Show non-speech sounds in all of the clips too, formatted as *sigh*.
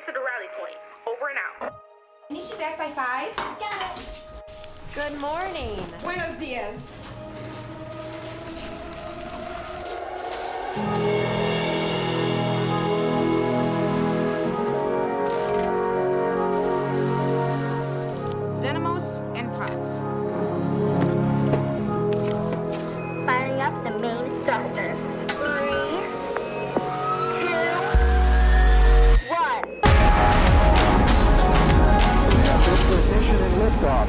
get to the rally point. Over and out. I need you back by five. Got it. Good morning. Buenos dias. Liftoff.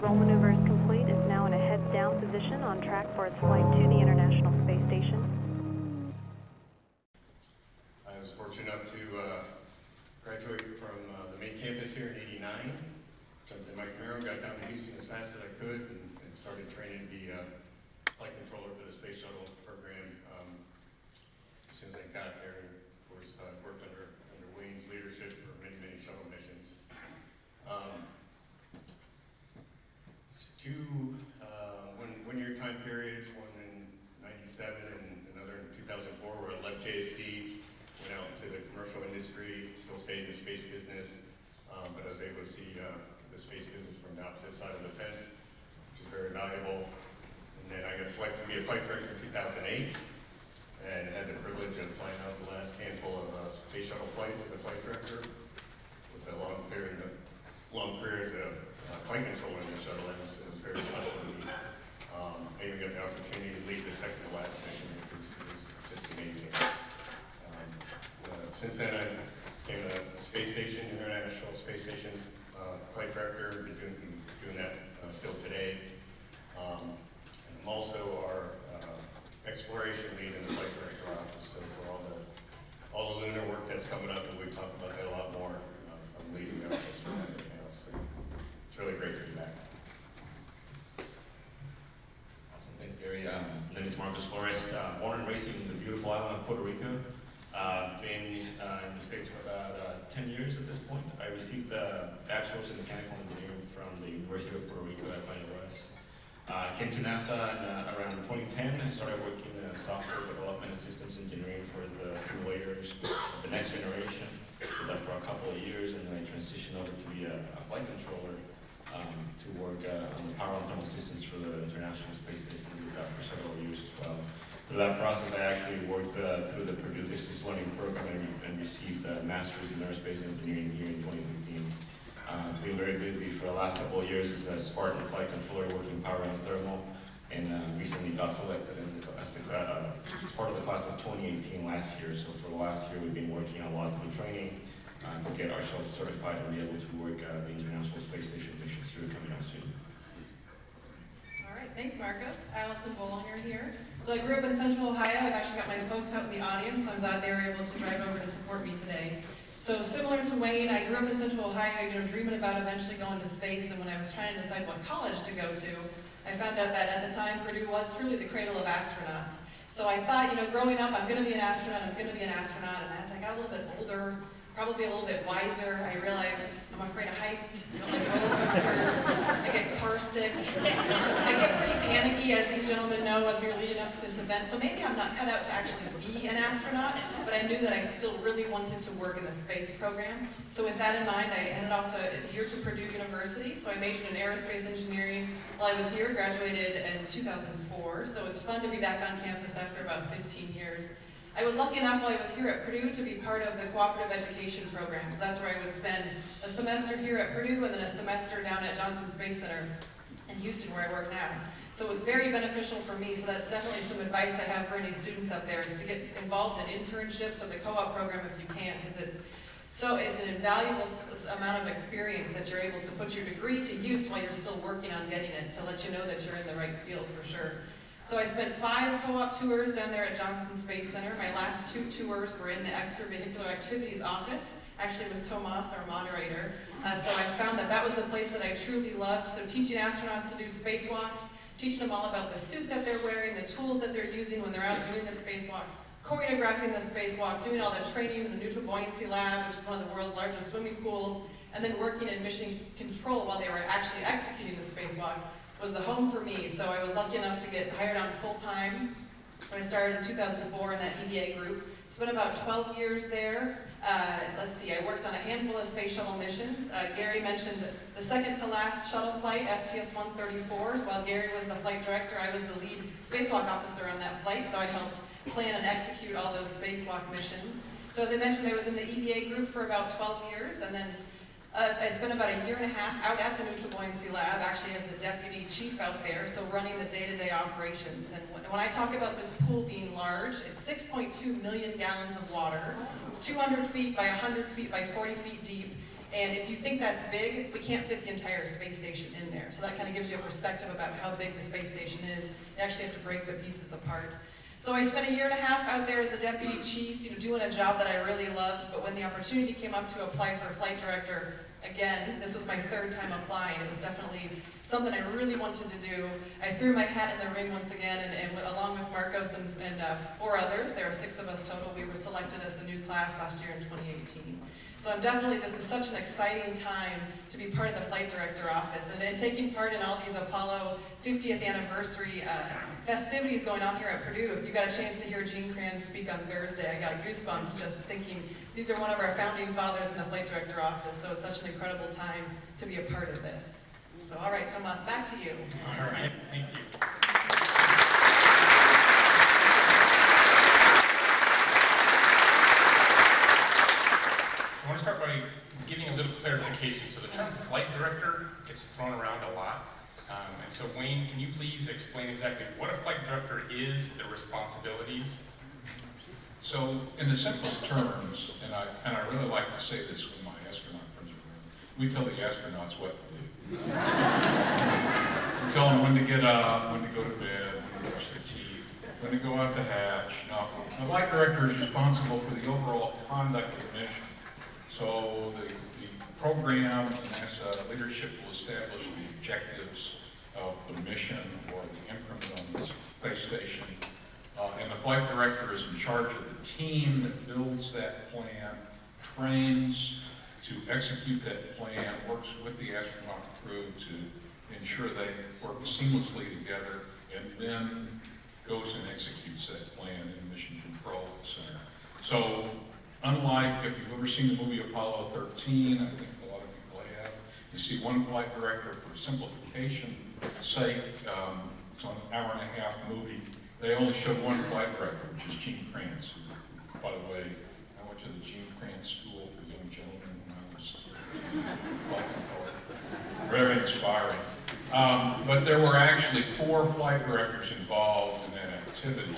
Roll maneuver is complete. It's now in a heads down position on track for its flight to International Space Station. I was fortunate enough to uh, graduate from uh, the main campus here in '89. Jumped in my Camaro, got down to Houston as fast as I could, and, and started training to be a flight controller for the space shuttle program. Um, as soon as I got there, and of course, uh, worked under under Wayne's leadership for many many shuttle missions. Um, two uh, one one year time periods, one in '97 and another in 2004, where I left JSC went out to the commercial industry, still stayed in the space business, um, but I was able to see uh, the space business from the opposite side of the fence, which is very valuable. And then I got selected to be a flight director in 2008, and had the privilege of flying out the last handful of uh, space shuttle flights as a flight director, with a long career, long career as a uh, flight controller in the shuttle. It was, it was very special to me. Um, I even got the opportunity to lead the second to last mission, which was, was just amazing. Um, uh, Since then, I became a space station, International Space Station uh, flight director, been doing, doing that uh, still today. Um, and I'm also our uh, exploration lead in the flight director office, so for all the, all the lunar work that's coming up, and we talk about that a lot more, um, I'm leading that office for that right now, so it's really great to be back. Awesome, thanks Gary. Um, my name is Marcos Flores, uh, born and raised in the beautiful island of Puerto Rico. Uh, been uh, in the States for about uh, 10 years at this point. I received a bachelor's in mechanical engineering from the University of Puerto Rico at West. Uh, came to NASA in, uh, around 2010 and started working in software development and systems engineering for the simulators of the next generation. Did that for a couple of years and then I transitioned over to be a, a flight controller um, to work uh, on the power and thermal systems for the International Space Station. We did that for several years as well. Through that process, I actually worked uh, through the Purdue Distance Learning Program and, and received a Master's in Aerospace Engineering here in 2015. Uh, it's been very busy for the last couple of years as a Spartan flight controller working power and thermal, and uh, recently got selected in the, as, uh, as part of the class of 2018 last year. So for the last year, we've been working a lot on training uh, to get ourselves certified and be able to work uh, the International Space Station missions through coming up soon. All right, thanks, Marcos. Allison Bollinger here. So I grew up in Central Ohio. I've actually got my folks out in the audience, so I'm glad they were able to drive over to support me today. So similar to Wayne, I grew up in Central Ohio, you know, dreaming about eventually going to space, and when I was trying to decide what college to go to, I found out that at the time Purdue was truly the cradle of astronauts. So I thought, you know, growing up, I'm going to be an astronaut, I'm going to be an astronaut, and as I got a little bit older, probably a little bit wiser, I realized I'm afraid of heights, I get car sick, I get pretty panicky, as these gentlemen know, as we were leading up to this event, so maybe I'm not cut out to actually be an astronaut, but I knew that I still really wanted to work in the space program. So with that in mind, I headed off to here to Purdue University, so I majored in aerospace engineering while I was here, graduated in 2004, so it's fun to be back on campus after about 15 years. I was lucky enough while I was here at Purdue to be part of the cooperative education program. So that's where I would spend a semester here at Purdue and then a semester down at Johnson Space Center in Houston where I work now. So it was very beneficial for me. So that's definitely some advice I have for any students up there is to get involved in internships or the co-op program if you can because it's so it's an invaluable amount of experience that you're able to put your degree to use while you're still working on getting it to let you know that you're in the right field for sure. So I spent five co-op tours down there at Johnson Space Center. My last two tours were in the extravehicular activities office, actually with Tomas, our moderator. Uh, so I found that that was the place that I truly loved. So teaching astronauts to do spacewalks, teaching them all about the suit that they're wearing, the tools that they're using when they're out doing the spacewalk, choreographing the spacewalk, doing all the training in the Neutral Buoyancy Lab, which is one of the world's largest swimming pools, and then working in mission control while they were actually executing the spacewalk. Was the home for me. So I was lucky enough to get hired on full-time. So I started in 2004 in that EVA group. Spent about 12 years there. Uh, let's see, I worked on a handful of space shuttle missions. Uh, Gary mentioned the second to last shuttle flight, STS-134. While Gary was the flight director, I was the lead spacewalk officer on that flight, so I helped plan and execute all those spacewalk missions. So as I mentioned, I was in the EVA group for about 12 years, and then uh, I spent about a year and a half out at the Neutral Buoyancy Lab, actually as the deputy chief out there, so running the day-to-day operations. And when, when I talk about this pool being large, it's 6.2 million gallons of water. It's 200 feet by 100 feet by 40 feet deep. And if you think that's big, we can't fit the entire space station in there. So that kind of gives you a perspective about how big the space station is. You actually have to break the pieces apart. So I spent a year and a half out there as a deputy chief, you know, doing a job that I really loved, but when the opportunity came up to apply for flight director, again, this was my third time applying. It was definitely something I really wanted to do. I threw my hat in the ring once again, and, and along with Marcos and, and uh, four others, there were six of us total, we were selected as the new class last year in 2018. So I'm definitely, this is such an exciting time to be part of the flight director office and, and taking part in all these Apollo 50th anniversary uh, festivities going on here at Purdue. If you got a chance to hear Gene Kranz speak on Thursday, I got goosebumps just thinking these are one of our founding fathers in the flight director office, so it's such an incredible time to be a part of this. So all right, Tomas, back to you. All right, thank you. I want to start by giving a little clarification. So the term flight director gets thrown around a lot. Um, and so Wayne, can you please explain exactly what a flight director is, their responsibilities? So, in the simplest terms, and I, and I really like to say this with my astronaut friends we tell the astronauts what to do. we tell them when to get up, when to go to bed, when to brush their teeth, when to go out to hatch. Now, the flight director is responsible for the overall conduct of the mission. So, the, the program and NASA leadership will establish the objectives of the mission or the increment on the space station. Uh, and the flight director is in charge of the team that builds that plan, trains to execute that plan, works with the astronaut crew to ensure they work seamlessly together, and then goes and executes that plan in Mission Control Center. So, unlike if you've ever seen the movie Apollo 13, I think a lot of people have, you see one flight director for simplification sake, um, it's an hour and a half movie, they only showed one flight director, which is Gene Kranz. By the way, I went to the Gene Kranz School for Young Gentlemen when I was. Very inspiring. Um, but there were actually four flight directors involved in that activity,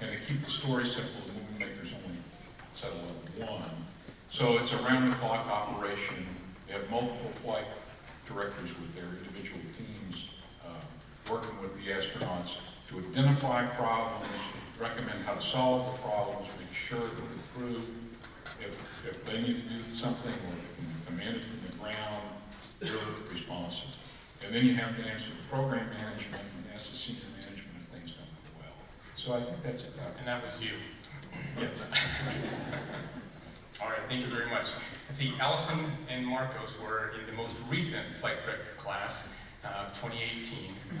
and to keep the story simple, the movie makers only settled on one. So it's a round-the-clock operation. They have multiple flight directors with their individual teams uh, working with the astronauts to identify problems, recommend how to solve the problems, make sure that the crew, if, if they need to do something or if you command it from the ground, they're responsive. And then you have to answer the program management and ask the senior management if things don't go well. So I think that's about And that was you. it. All right, thank you very much. Let's see, Allison and Marcos were in the most recent flight director class uh, of 2018. Um, and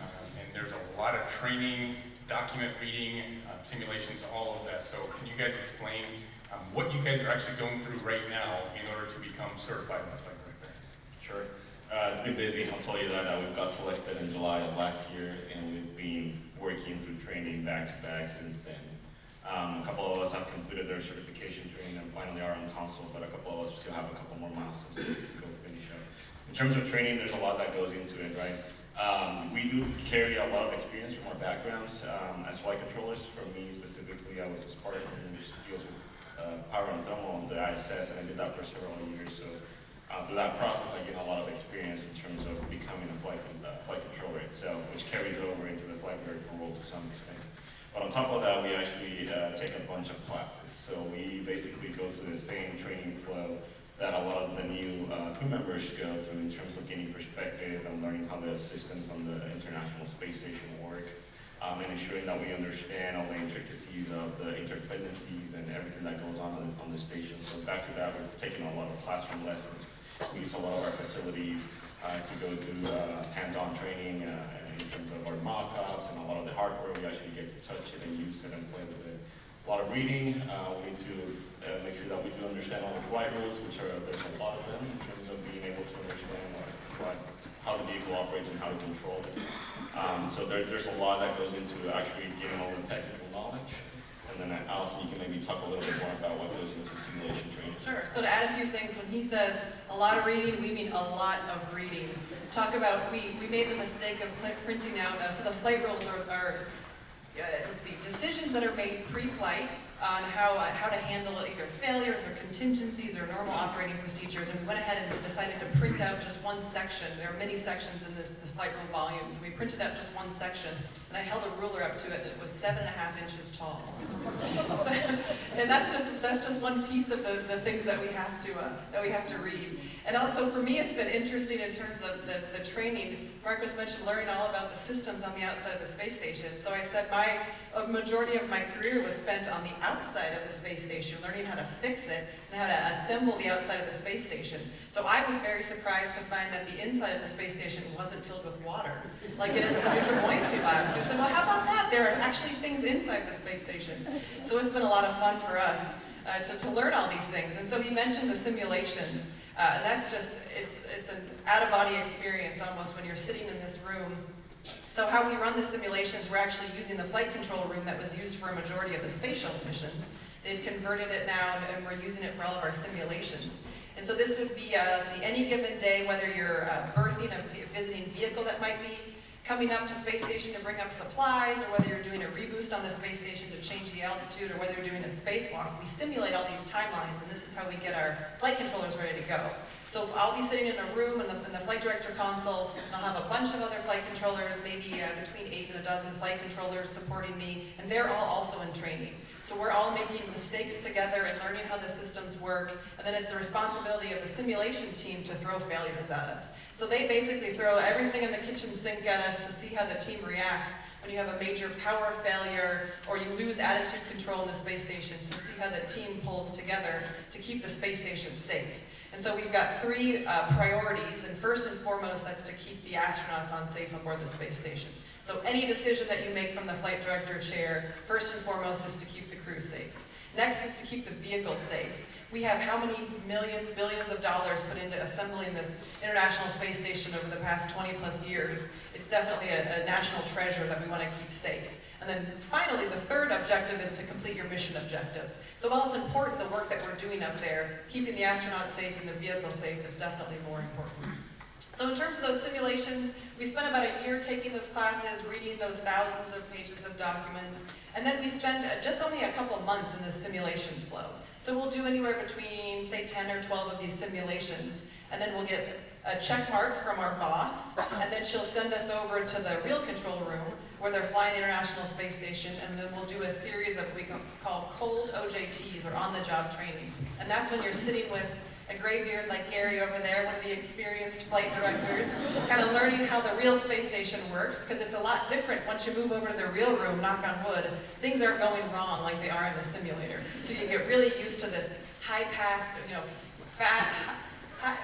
there's a lot of training, document reading, uh, simulations, all of that. So can you guys explain um, what you guys are actually going through right now in order to become certified as a flight director? Sure. Uh, it's been busy. I'll tell you that uh, we got selected in July of last year, and we've been working through training back to back since then. Um, a couple of us have completed their certification training and finally are on console, but a couple of us still have a couple more milestones to go finish up. In terms of training, there's a lot that goes into it, right? Um, we do carry a lot of experience from our backgrounds um, as flight controllers. For me specifically, I was a Spartan which deals with uh, power and thermal on the ISS, and I did that for several years. So uh, through that process, I gained a lot of experience in terms of becoming a flight, uh, flight controller itself, which carries over into the flight director role to some extent. But on top of that, we actually uh, take a bunch of classes. So we basically go through the same training flow that a lot of the new uh, crew members go through in terms of gaining perspective and learning how the systems on the International Space Station work, um, and ensuring that we understand all the intricacies of the interdependencies and everything that goes on on, on the station. So back to that, we're taking a lot of classroom lessons. We use a lot of our facilities uh, to go through uh, hands-on training uh, in terms of our mock-ups and a lot of the hardware, we actually get to touch it and use it and play with it. A lot of reading, uh, we need to uh, make sure that we do understand all the flight rules, which are, there's a lot of them in terms of being able to understand what, how the vehicle operates and how to control it. Um, so there, there's a lot that goes into actually getting all the technical knowledge. And then uh, Allison, you can maybe talk a little bit more about what goes into simulation training. Sure, so to add a few things, when he says a lot of reading, we mean a lot of reading. Talk about, we, we made the mistake of printing out, uh, so the flight rules are, are uh, let's see, decisions that are made pre-flight on how, uh, how to handle either failures or contingencies or normal operating procedures. And we went ahead and decided to print out just one section. There are many sections in this, this flight rule volume, so we printed out just one section. And I held a ruler up to it, and it was seven and a half inches tall. *laughs* So- and that's just that's just one piece of the, the things that we have to uh, that we have to read. And also for me, it's been interesting in terms of the, the training. Marcos mentioned learning all about the systems on the outside of the space station. So I said my a majority of my career was spent on the outside of the space station, learning how to fix it and how to assemble the outside of the space station. So I was very surprised to find that the inside of the space station wasn't filled with water, like it is in the neutral buoyancy labs. So I said, well, how about that? There are actually things inside the space station. So it's been a lot of fun for us uh, to, to learn all these things. And so he mentioned the simulations. Uh, and that's just, it's, it's an out-of-body experience almost when you're sitting in this room. So how we run the simulations, we're actually using the flight control room that was used for a majority of the space shuttle missions. They've converted it now, and we're using it for all of our simulations. And so this would be, uh, let's see, any given day, whether you're uh, berthing a visiting vehicle that might be coming up to space station to bring up supplies, or whether you're doing a reboost on the space station to change the altitude, or whether you're doing a spacewalk, we simulate all these timelines, and this is how we get our flight controllers ready to go. So I'll be sitting in a room in the, in the flight director console, and I'll have a bunch of other flight controllers, maybe uh, between eight and a dozen flight controllers supporting me, and they're all also in training. So we're all making mistakes together and learning how the systems work, and then it's the responsibility of the simulation team to throw failures at us. So they basically throw everything in the kitchen sink at us to see how the team reacts when you have a major power failure or you lose attitude control in the space station to see how the team pulls together to keep the space station safe. And so we've got three uh, priorities, and first and foremost, that's to keep the astronauts on safe aboard the space station. So any decision that you make from the flight director chair, first and foremost, is to keep crew safe. Next is to keep the vehicle safe. We have how many millions, billions of dollars put into assembling this International Space Station over the past 20 plus years. It's definitely a, a national treasure that we want to keep safe. And then finally, the third objective is to complete your mission objectives. So while it's important, the work that we're doing up there, keeping the astronauts safe and the vehicle safe is definitely more important. So in terms of those simulations, we spent about a year taking those classes, reading those thousands of pages of documents, and then we spend just only a couple months in the simulation flow. So we'll do anywhere between, say, 10 or 12 of these simulations, and then we'll get a check mark from our boss, and then she'll send us over to the real control room where they're flying the International Space Station, and then we'll do a series of we call cold OJTs, or on-the-job training. And that's when you're sitting with a graybeard like Gary over there, one of the experienced flight directors, kind of learning how the real space station works, because it's a lot different once you move over to the real room, knock on wood. Things aren't going wrong like they are in the simulator. So you get really used to this high-paced, you know, fat, high,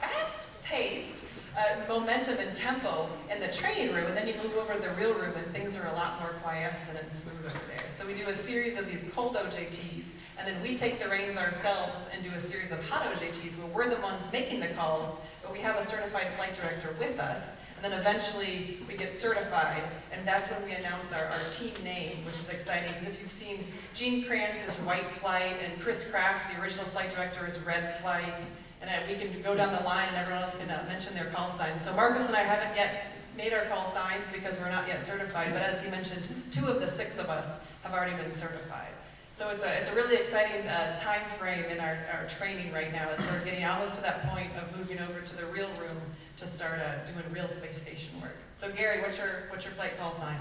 fast-paced uh, momentum and tempo in the training room, and then you move over to the real room and things are a lot more quiescent and smooth over there. So we do a series of these cold OJTs, and then we take the reins ourselves and do a series of hot OJTs where we're the ones making the calls, but we have a certified flight director with us, and then eventually we get certified, and that's when we announce our, our team name, which is exciting, because if you've seen Gene Kranz is White Flight, and Chris Kraft, the original flight director, is Red Flight, and uh, we can go down the line and everyone else can uh, mention their call signs. So Marcos and I haven't yet made our call signs because we're not yet certified, but as he mentioned, two of the six of us have already been certified. So it's a, it's a really exciting uh, time frame in our, our training right now as we're getting almost to that point of moving over to the real room to start uh, doing real space station work. So Gary, what's your, what's your flight call sign?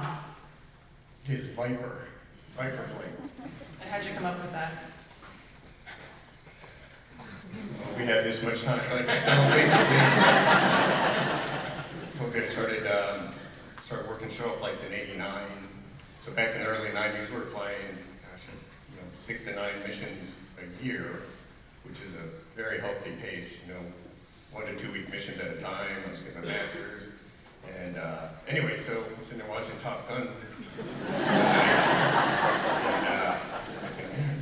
It is Viper, Viper flight. And how'd you come up with that? We have this much time, like, so basically, I started, um, started working shuttle flights in eighty-nine. So back in the early nineties, we were flying, gosh, you know, six to nine missions a year, which is a very healthy pace, you know, one to two week missions at a time. I was getting my master's. And uh, anyway, so I'm sitting there watching Top Gun. and, uh,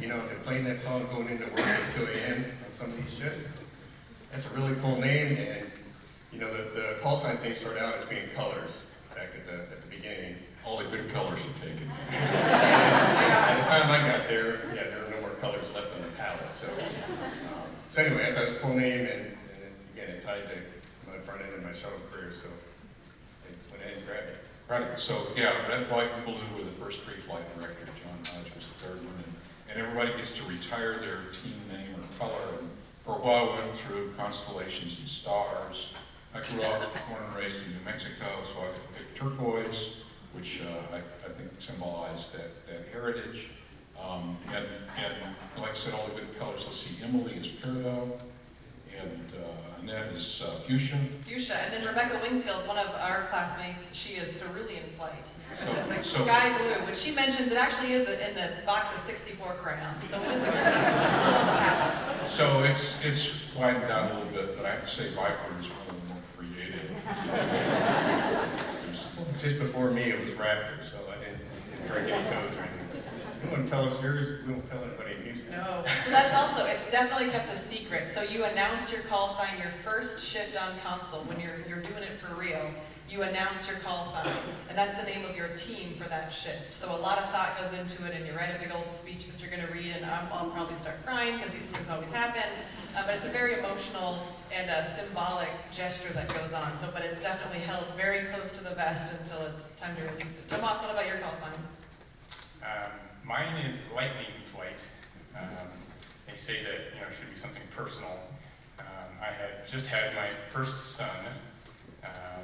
you know, they're playing that song going into work at 2 a.m. on some of these shifts. That's a really cool name, and you know, the, the call sign thing started out as being colors back at the, at the beginning. All the good colors had taken. By the time I got there, yeah, there were no more colors left on the palette. So, um, so anyway, I thought it was a cool name, and, and then, again, it tied to my front end of my shuttle career, so I went ahead and grabbed it. Right, so, yeah, red, white, and blue were the first three flight directors, John Hodge was the third one, and, and everybody gets to retire their team name or color, and for a while we went through constellations and stars. I grew up, born and raised in New Mexico, so I picked turquoise, which uh, I, I think symbolized that, that heritage. Um, and, and like I said, all the good colors, let's see, Emily is peridot, and uh, Annette is uh, fuchsia. Fuchsia, and then Rebecca Wingfield, one of our classmates, she is cerulean flight. So- It's like so- sky blue, which she mentions it actually is in the box of 64 crayons, so it is a. So it's, it's widened out a little bit, but I have to say Viper is one of the more creative. *laughs* Just before me, it was Raptor, so I didn't, didn't break any codes or anything. You tell us yours? We won't tell anybody in Houston. No, so that's also, it's definitely kept a secret. So you announce your call sign your first shift on console, when you're, you're doing it for real. You announce your call sign, and that's the name of your team for that shift. So a lot of thought goes into it, and you write a big old speech that you're gonna read, and I'm, I'll probably start crying, because these things always happen. Uh, but it's a very emotional and a symbolic gesture that goes on, so, but it's definitely held very close to the vest until it's time to release it. Tomas, what about your call sign? Um, mine is lightning flight. Um, they say that you know it should be something personal. Um, I had just had my first son, um,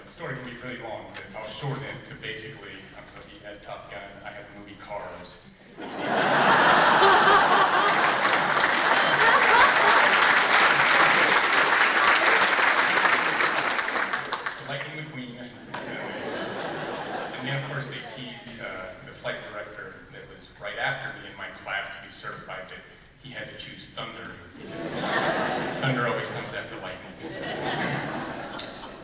the story can be really long, but I'll shorten it to basically um, so he had Top Gun, I had the movie Cars. *laughs* Lightning McQueen. And then, of course, they teased uh, the flight director that was right after me in my class to be certified that he had to choose Thunder because Thunder always comes after lightning.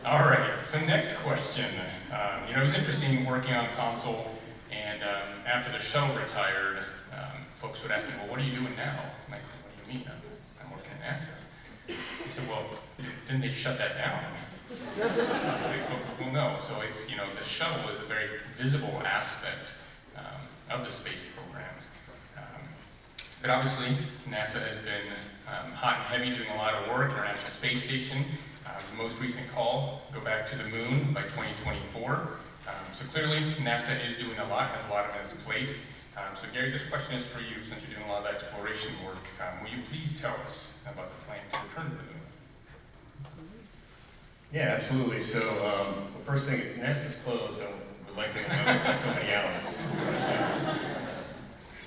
All right, so next question. Um, you know, it was interesting working on console, and um, after the shuttle retired, um, folks would ask me, well, what are you doing now? I'm like, what do you mean? I'm, I'm working at NASA. He said, well, didn't they shut that down? Like, well, well, no, so it's, you know, the shuttle is a very visible aspect um, of the space program. Um, but obviously, NASA has been um, hot and heavy doing a lot of work, International Space Station. Uh, the most recent call, go back to the moon by 2024. Um, so clearly, NASA is doing a lot, has a lot on its plate. Um, so Gary, this question is for you, since you're doing a lot of exploration work. Um, will you please tell us about the plan to return to the moon? Yeah, absolutely. So, um, well, first thing is NASA's closed. I would like to know about so many hours.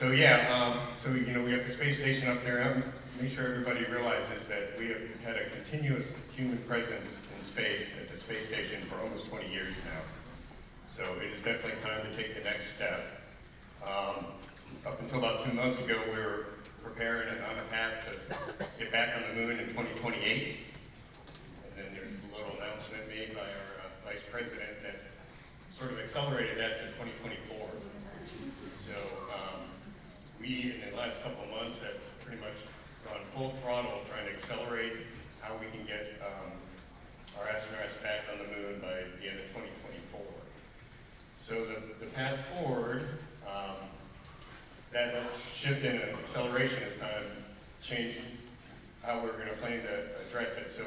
So yeah, um, so you know we have the space station up there. I make sure everybody realizes that we have had a continuous human presence in space at the space station for almost 20 years now. So it is definitely time to take the next step. Um, up until about two months ago, we were preparing and on a path to get back on the moon in 2028. And then there's a little announcement made by our uh, vice president that sort of accelerated that to 2024. So um, we, in the last couple of months, have pretty much gone full throttle trying to accelerate how we can get um, our astronauts back on the moon by the end of 2024. So the, the path forward, um, that, shift in acceleration has kind of changed how we're going to plan to address it. So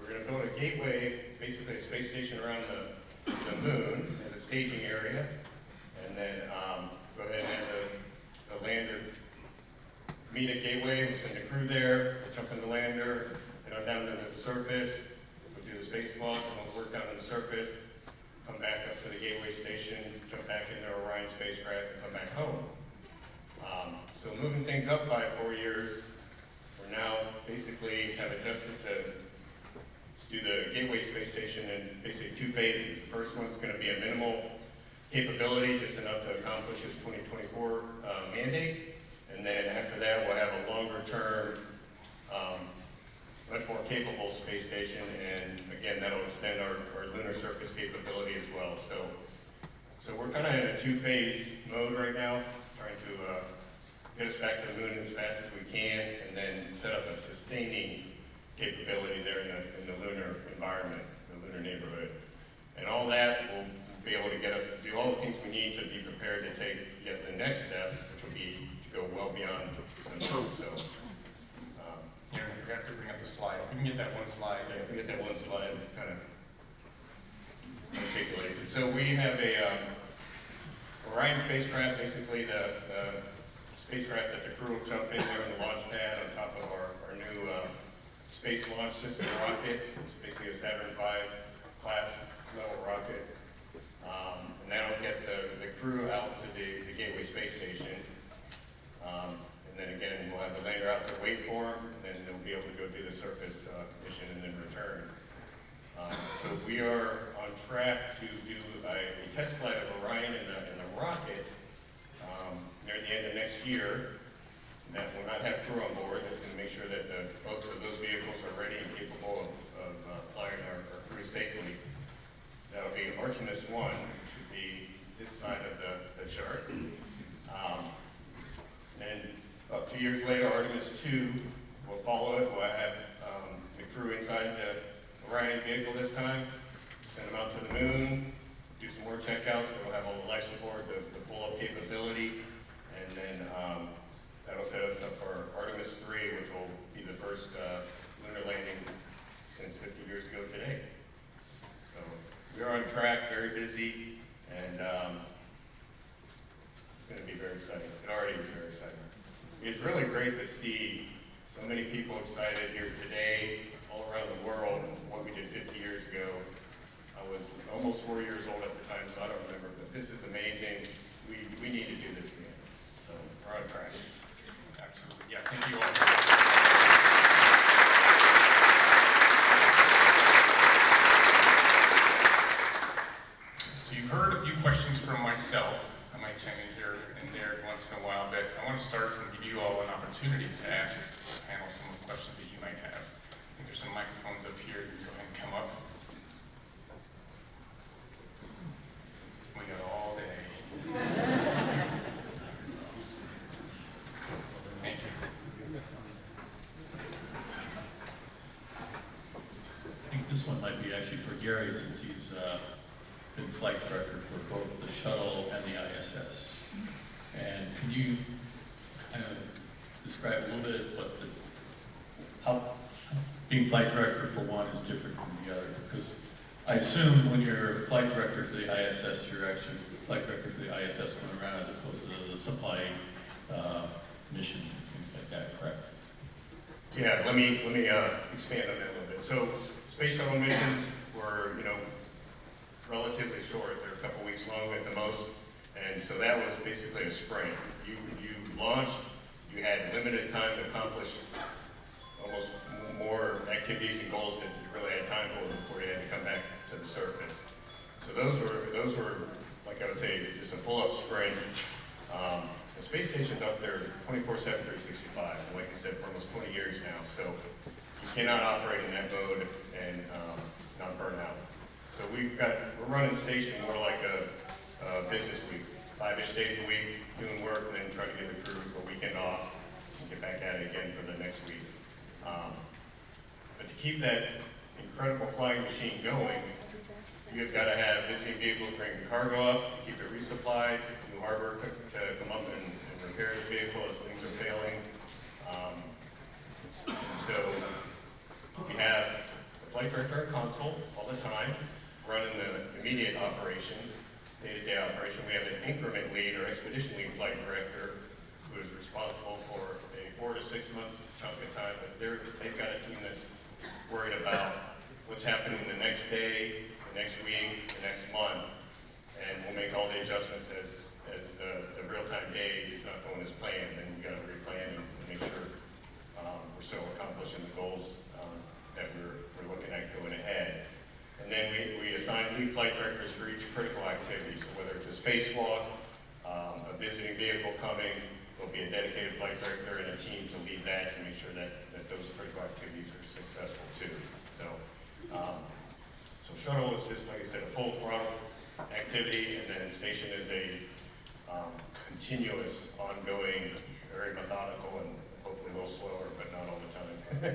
we're going to build a gateway, basically a space station around the, the moon as a staging area, and then um, go ahead and have the, the lander meet at Gateway, we'll send a crew there, we'll jump in the lander, head on down to the surface, we'll do the spacewalks, and we'll work down to the surface, come back up to the Gateway station, jump back into Orion spacecraft, and come back home. Um, so moving things up by four years, we're now basically have adjusted to do the Gateway Space Station in basically two phases. The first one's going to be a minimal capability, just enough to accomplish this 2024 uh, mandate. And then after that, we'll have a longer term um, much more capable space station, and again, that'll extend our, our lunar surface capability as well. So, so we're kind of in a two-phase mode right now, trying to uh, get us back to the moon as fast as we can, and then set up a sustaining capability there in the, in the lunar environment, the lunar neighborhood. And all that will be able to get us, to do all the things we need to be prepared to take yet the next step, which will be to go well beyond the moon. So, I forgot to bring up the slide. If we can get that one slide. if we get that one slide, kind of articulates it. So we have a um, Orion spacecraft, basically the, the spacecraft that the crew will jump in there in the launch pad on top of our, our new uh, Space Launch System rocket. It's basically a Saturn V class level rocket. Um, and that'll get the, the crew out to the, the Gateway Space Station. Um, and the lander out to wait for them, and then they'll be able to go do the surface uh, mission and then return. Um, so we are on track to do a, a test flight of Orion in the, the rocket um, near the end of next year. That will not have crew on board. That's going to make sure that the, both of those vehicles are ready and capable of, of uh, flying our, our crew safely. That'll be Artemis 1, which would be this side of the, the chart. Um, and about two years later, Artemis 2 will follow it. We'll have um, the crew inside the Orion vehicle this time, send them out to the moon, do some more checkouts, we'll have all the life support, the, the full up capability, and then um, that'll set us up for Artemis 3, which will be the first uh, lunar landing since 50 years ago today. So we're on track, very busy, and um, it's going to be very exciting. It already is very exciting. It's really great to see so many people excited here today, all around the world, what we did 50 years ago. I was almost four years old at the time, so I don't remember, but this is amazing. We, we need to do this again. So we're on track. Absolutely. Yeah, thank you all. So you've heard a few questions from myself. I might chime in once in a while, but I want to start and give you all an opportunity to ask the panel some of the questions that you might have. I think there's some microphones up here. You can go ahead and come up. We got all day. Thank you. I think this one might be actually for Gary, since he's uh, been flight director for both the shuttle and the ISS. And can you kind of describe a little bit what the, how being flight director for one is different from the other? Because I assume when you're flight director for the ISS, you're actually flight director for the ISS going around as opposed to the supply uh, missions and things like that, correct? Yeah, let me, let me uh, expand on that a little bit. So space shuttle missions were, you know, relatively short. They're a couple weeks long at the most. And so that was basically a sprint. Launched, you had limited time to accomplish almost more activities and goals than you really had time for before you had to come back to the surface. So those were, those were, like I would say, just a full-up sprint. Um, the space station's up there 24/7, 365, and like I said, for almost 20 years now. So you cannot operate in that mode and um, not burn out. So we've got, we're running the station more like a, a business week, five-ish days a week, doing work, and then try to get the crew a weekend off and get back at it again for the next week. Um, but to keep that incredible flying machine going, you've got to have visiting vehicles bring the cargo up, to keep it resupplied, new hardware to come up and, and repair the vehicle as things are failing. Um, and so we have the flight director at console all the time, running the immediate operation, day-to-day operation. We have an increment lead or expedition lead flight director who is responsible for a four to six month chunk of time, but they're, they've got a team that's worried about what's happening the next day, the next week, the next month, and we'll make all the adjustments as, as the, the real-time day is not going as planned, then we've gotta replan and make sure um, we're still accomplishing the goals um, that we're, we're looking at going ahead. And then we, we assign lead flight directors for each critical activity, so whether it's a spacewalk, um, a visiting vehicle coming, there'll be a dedicated flight director and a team to lead that to make sure that, that those critical activities are successful. too. So, um, so shuttle is just, like I said, a full throttle activity, and then station is a um, continuous, ongoing, very methodical, and hopefully a little slower, but not all the time.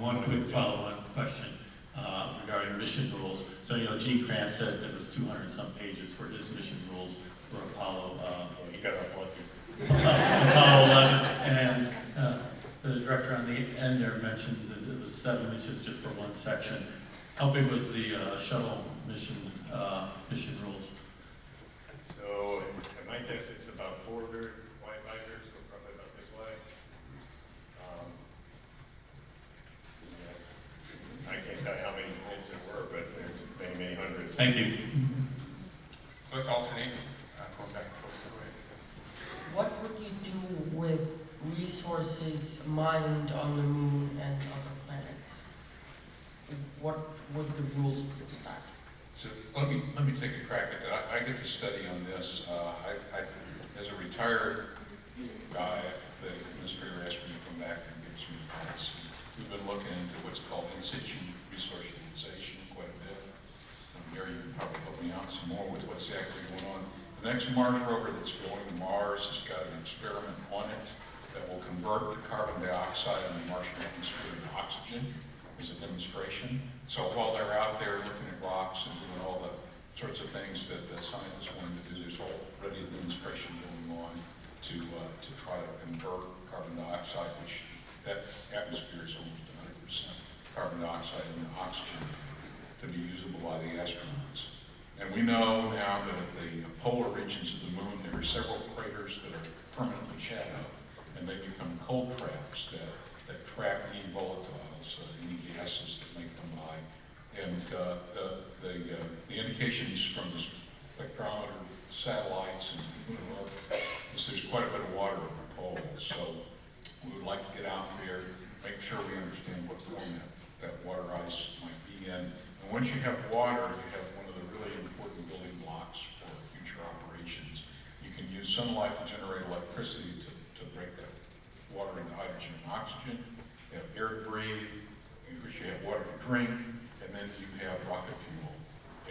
*laughs* One quick follow-on question uh, regarding mission rules. So, you know, Gene Kranz said it was 200 some pages for his mission rules for Apollo. Uh, he got off lucky. Apollo 11, and uh, the director on the end there mentioned that it was seven missions just for one section. How big was the uh, shuttle mission uh, mission rules? So, at my desk, it's about four very wide binders, so probably about this wide. Um, yes. I can't tell you how many holes there were, but there's many, many hundreds. Thank you. So let's alternate, uh, going back close to it. What would you do with resources mined on the moon and other planets? What would the rules be with that? So let me, let me take a crack at that. I, I get to study on this. Uh, I, I, as a retired guy, the administrator asked me to come back and give some advice. We've been looking into what's called in situ resource utilization quite a bit. And Gary, you can probably help me out some more with what's actually going on. The next Mars rover that's going to Mars has got an experiment on it that will convert carbon dioxide in the Martian atmosphere into oxygen as a demonstration. So while they're out there looking at rocks and doing all the sorts of things that the scientists wanted to do, there's already a demonstration going on to, uh, to try to convert carbon dioxide, which that atmosphere is almost 100% carbon dioxide into oxygen to be usable by the astronauts. And we know now that at the polar regions of the moon, there are several craters that are permanently shadowed, and they become cold traps that, that trap any volatiles, uh, any gases that may come by. And uh, the, the, uh, the indications from the spectrometer satellites and is there's quite a bit of water at the pole. So we would like to get out there, make sure we understand what form that, that water ice might be in. And once you have water, you have one of the really important building blocks for future operations. You can use sunlight to generate electricity to, to break that water and hydrogen and oxygen. You have air to breathe, you have water to drink, and then you have rocket fuel.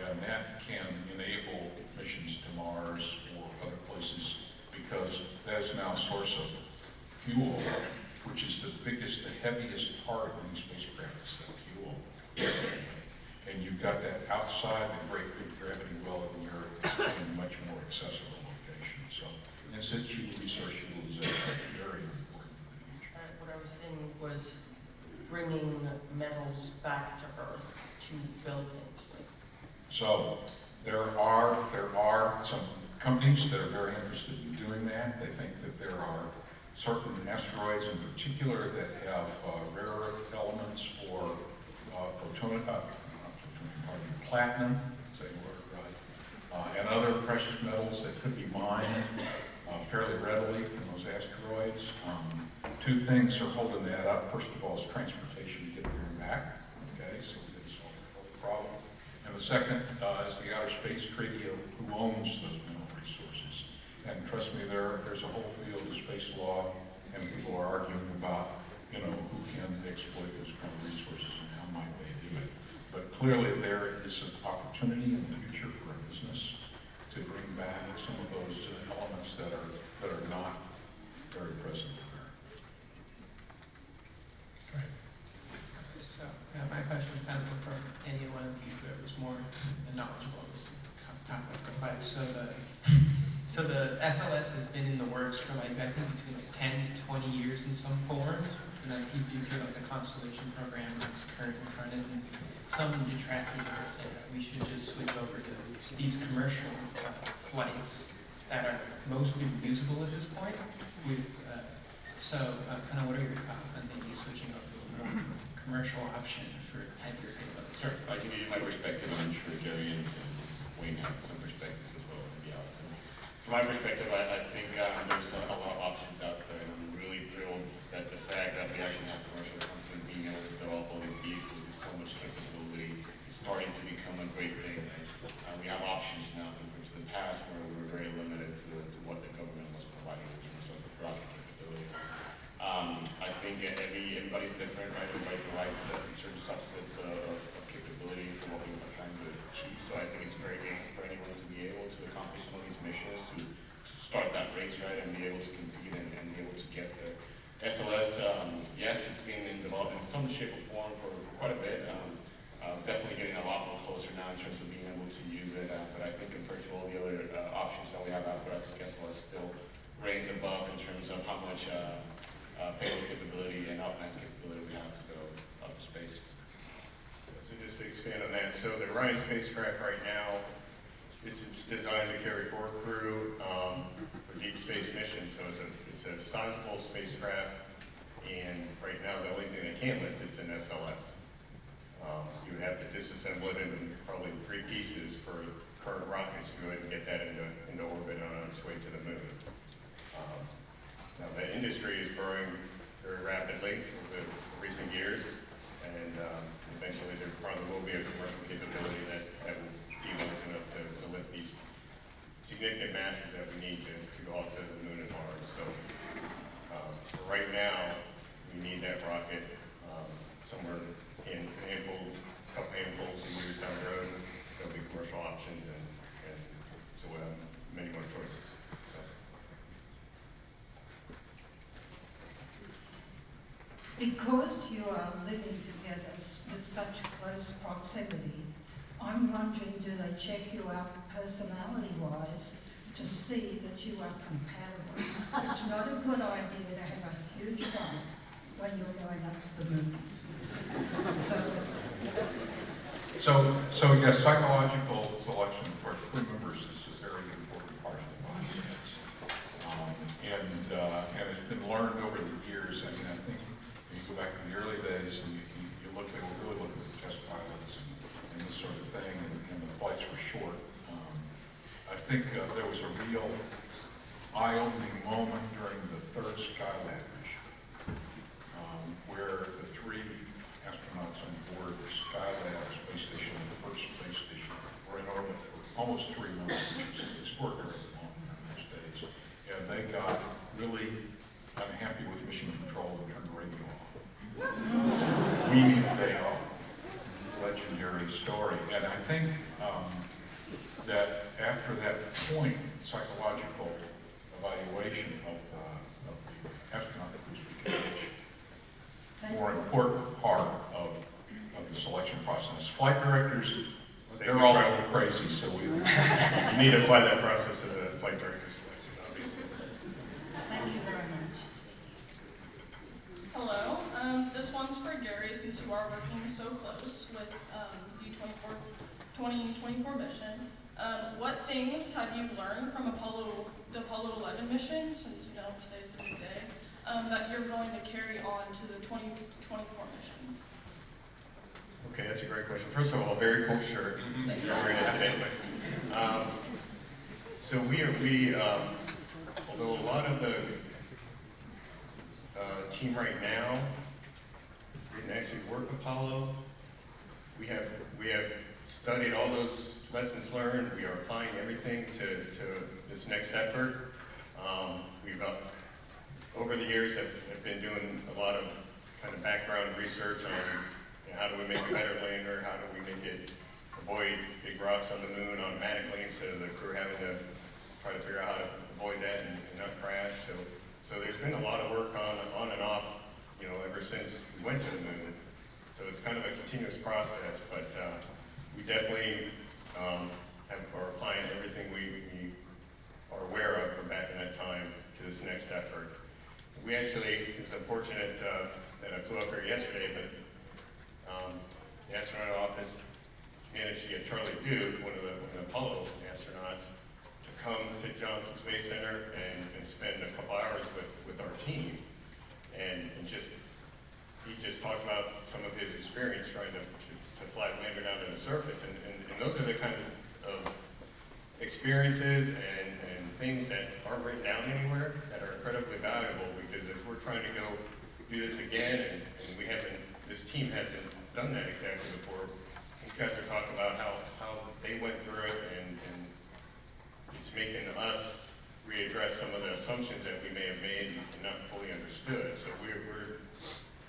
And that can enable missions to Mars or other places because that is now a source of fuel, which is the biggest, the heaviest part of any spacecraft is the fuel. And you've got that outside the great big gravity well of the Earth in a much more accessible location. So and in situ resource utilization is very important in the future. Uh, what I was bringing metals back to Earth to build things with. So there are, there are some companies that are very interested in doing that. They think that there are certain asteroids in particular that have uh, rare earth elements or uh, plutonium, uh, platinum, say word right, uh, and other precious metals that could be mined uh, fairly readily from those asteroids. Um, two things are holding that up. First of all is transportation to get there and back. Okay, so we can solve that whole problem. And the second uh, is the Outer Space Treaty of who owns those mineral resources. And trust me, there, there's a whole field of space law, and people are arguing about, you know, who can exploit those kind of resources and how might they do it. But clearly, there is an opportunity in the future for a business to bring back some of those uh, elements that are that are not very present there. So, uh, my question is kind of for any one of you that was more knowledgeable of this topic. But so the, so the SLS has been in the works for like, I think between like 10 to 20 years in some form. And like you do like the Constellation program that's currently running. And some that we should just switch over to these commercial uh, flights that are mostly reusable at this point. Uh, so uh, kind of what are your thoughts on maybe switching over to a more commercial option for heavier payloads? Sure, I can give you my perspective, I'm sure Jerry and Wayne have some perspectives as well. From my perspective, I, I think um, there's a, a lot of options out there, and I'm really thrilled that the fact that we actually have commercial companies being able to develop all these vehicles with so much. Starting to become a great thing. Uh, we have options now compared to the past where we were very limited to, to what the government was providing in terms of rocket capability. Um, I think every, everybody's different, right? Everybody provides uh, certain subsets of, of capability for what we are trying to achieve. So I think it's very good for anyone to be able to accomplish some of these missions, to, to start that race, right, and be able to compete and, and be able to get there. SLS, um, yes, it's been in development in some shape or form for, for quite a bit. Um, definitely getting a lot more closer now in terms of being able to use it. Uh, but I think compared to all the other uh, options that we have out there, I think SLS still ranks above in terms of how much uh, uh, payload capability and upmass capability we have to go up to space. So just to expand on that, so the Orion spacecraft right now, it's, it's designed to carry four crew um, for deep space missions. So it's a it's a sizable spacecraft, and right now the only thing they can't lift is an SLS. Um, you have to disassemble it into probably three pieces for current rockets to go ahead and get that into into orbit on its way to the moon. Um, now the industry is growing very rapidly over recent years, and um, eventually there probably will be a commercial capability that, that will be large enough to, to lift these significant masses that we need to, to go off to the moon and Mars. So um, right now, we need that rocket um, somewhere in a handful, couple handfuls of years down the road. There'll be commercial options and, and so we'll have many more choices. So. Because you are living together with such close proximity, I'm wondering, do they check you out personality-wise to see that you are compatible? It's not a good idea to have a huge fight when you're going up to the moon. So, So, yes, psychological selection for crew members is a very important part of the process. Um, and, uh, and it's been learned over the years, I mean, I think you go back to the early days and you, you you look at, really look at the test pilots and, and this sort of thing, and, and the flights were short. Um, I think uh, there was a real eye-opening moment during the third Skylab mission, um, where on board the Skylab space station, the first space station, were in orbit for almost three months, which is extraordinary long in those days. And they got really unhappy with mission control and turned the radio off. We Meaning they are legendary story. And I think um, that after that point, psychological evaluation of the, of the astronaut crews became a more important part of, of the selection process. Flight directors, they're all a little crazy, so we. You need to apply that process to the flight director selection, obviously. thank you very much. Hello, um, this one's for Gary since you are working so close with um, the 24, 2024 mission. Um, what things have you learned from Apollo, the Apollo 11 mission, since you know today's a big day, um, that you're going to carry on to the 2024 mission? Okay, that's a great question. First of all, very cool shirt. Thank you. You're wearing. Um, so we are, we, um, although a lot of the uh, team right now didn't actually work Apollo, we have, we have studied all those lessons learned. We are applying everything to, to this next effort. Um, we've, over the years, have, have been doing a lot of kind of background research on you know, how do we make a better lander, how do we make it avoid big rocks on the moon automatically instead of the crew having to try to figure out how to avoid that and, and not crash. So, so there's been a lot of work on, on and off, you know, ever since we went to the moon. So it's kind of a continuous process, but uh, we definitely um, have, are applying everything we, we are aware of from back in that time to this next effort. We actually, it was unfortunate uh, that I flew up here yesterday, but um, the astronaut office managed to get Charlie Duke, one of the, one of the Apollo astronauts, to come to Johnson Space Center and, and spend a couple hours with, with our team. And, and just, he just talked about some of his experience trying to, to, to fly lander down to the surface. And, and, and those are the kinds of experiences and, and things that aren't written down anywhere that are incredibly valuable trying to go do this again and, and we haven't, this team hasn't done that exactly before, these guys are talking about how, how they went through it and, and it's making us readdress some of the assumptions that we may have made and not fully understood. So we're, we're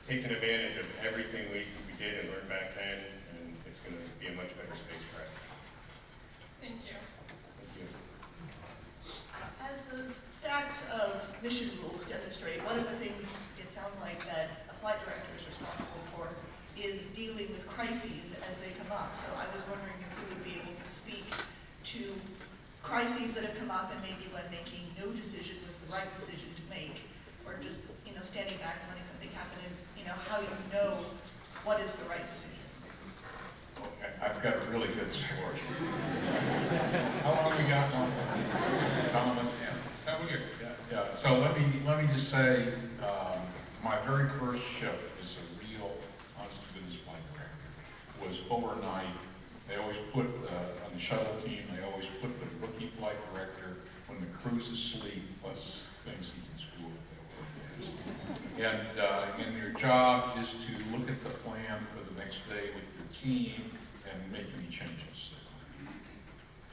taken advantage of everything we, we did and learned back then, and it's going to be a much better spacecraft. Thank you. As those stacks of mission rules demonstrate, one of the things it sounds like that a flight director is responsible for is dealing with crises as they come up. So I was wondering if you would be able to speak to crises that have come up and maybe when making no decision was the right decision to make, or just, you know, standing back and letting something happen and, you know, how you know what is the right decision. I've got a really good story. How long we got, Martha? Thomas? Yeah, so we good. Yeah, yeah, so let me, let me just say, um, my very first shift as a real, honest to goodness flight director was overnight. They always put, uh, on the shuttle team, they always put the rookie flight director when the crew's asleep, plus things he can screw up their work is. And, uh, and your job is to look at the plan for the next day with your team make any changes.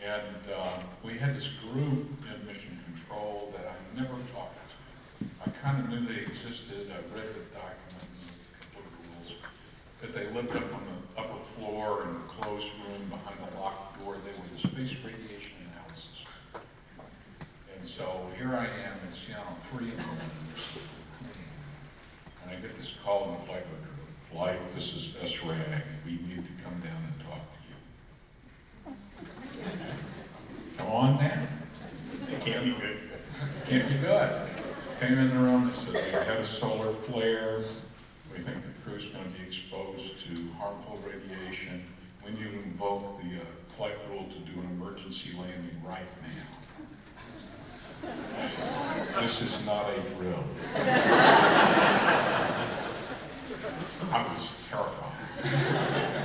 And uh, we had this group in mission control that I never talked to. I kind of knew they existed. I read the document of rules. But they lived up on the upper floor in a closed room behind a locked door. They were the space radiation analysis. And so here I am, it's, Seattle, know, three in the morning. And I get this call in the flight. Flight, this is SRAG. We need to come down and you. Come on down. It can't be good. Can't be good. Came in the room, they said, we had a solar flare. We think the crew's going to be exposed to harmful radiation. Need to invoke the uh, flight rule to do an emergency landing right now. This is not a drill. I was terrified.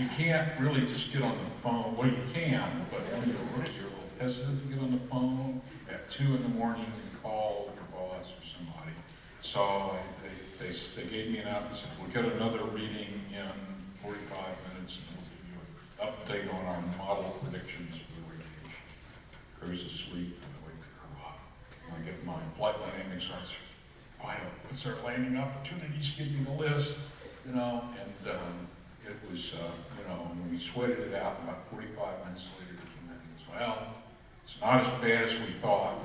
You can't really just get on the phone, well, you can, but when you're a rookie, you're a little hesitant to get on the phone at two in the morning and call your boss or somebody. So they, they, they gave me an out, they said, we'll get another reading in forty-five minutes and we'll give you an update on our model predictions for the radiation. Crew's asleep, and I wake the crew up. And I get my flight landing instructor, why don't, landing opportunities, give me the list, you know, and, um, it was, uh, and we sweated it out, and about forty-five minutes later, he came in and goes, well, it's not as bad as we thought.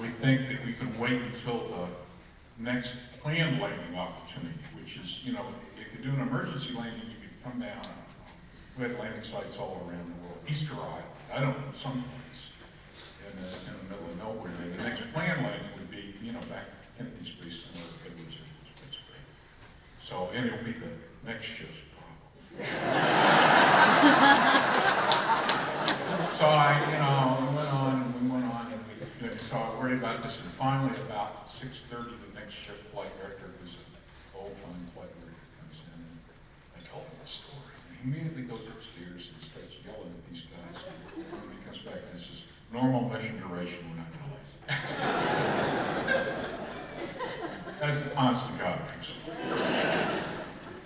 We think that we could wait until the next planned landing opportunity, which is, you know, if you do an emergency landing, you could come down. We had landing sites all around the world, Easter Island, I don't know, someplace in the, in the middle of nowhere. And the next planned landing would be, you know, back at Kennedy Space Center, Edwards Air Force Base So, and it'll be the next problem. *laughs* So I, you know, we went on, and we went on, and we, and so I worried about this, and finally about six thirty, the next shift flight director, who's an old-time flight director, comes in, and I told him the story. And he immediately goes upstairs and starts yelling at these guys, and he comes back and says, normal mission duration, we're not gonna lose. *laughs* That's honest to God true.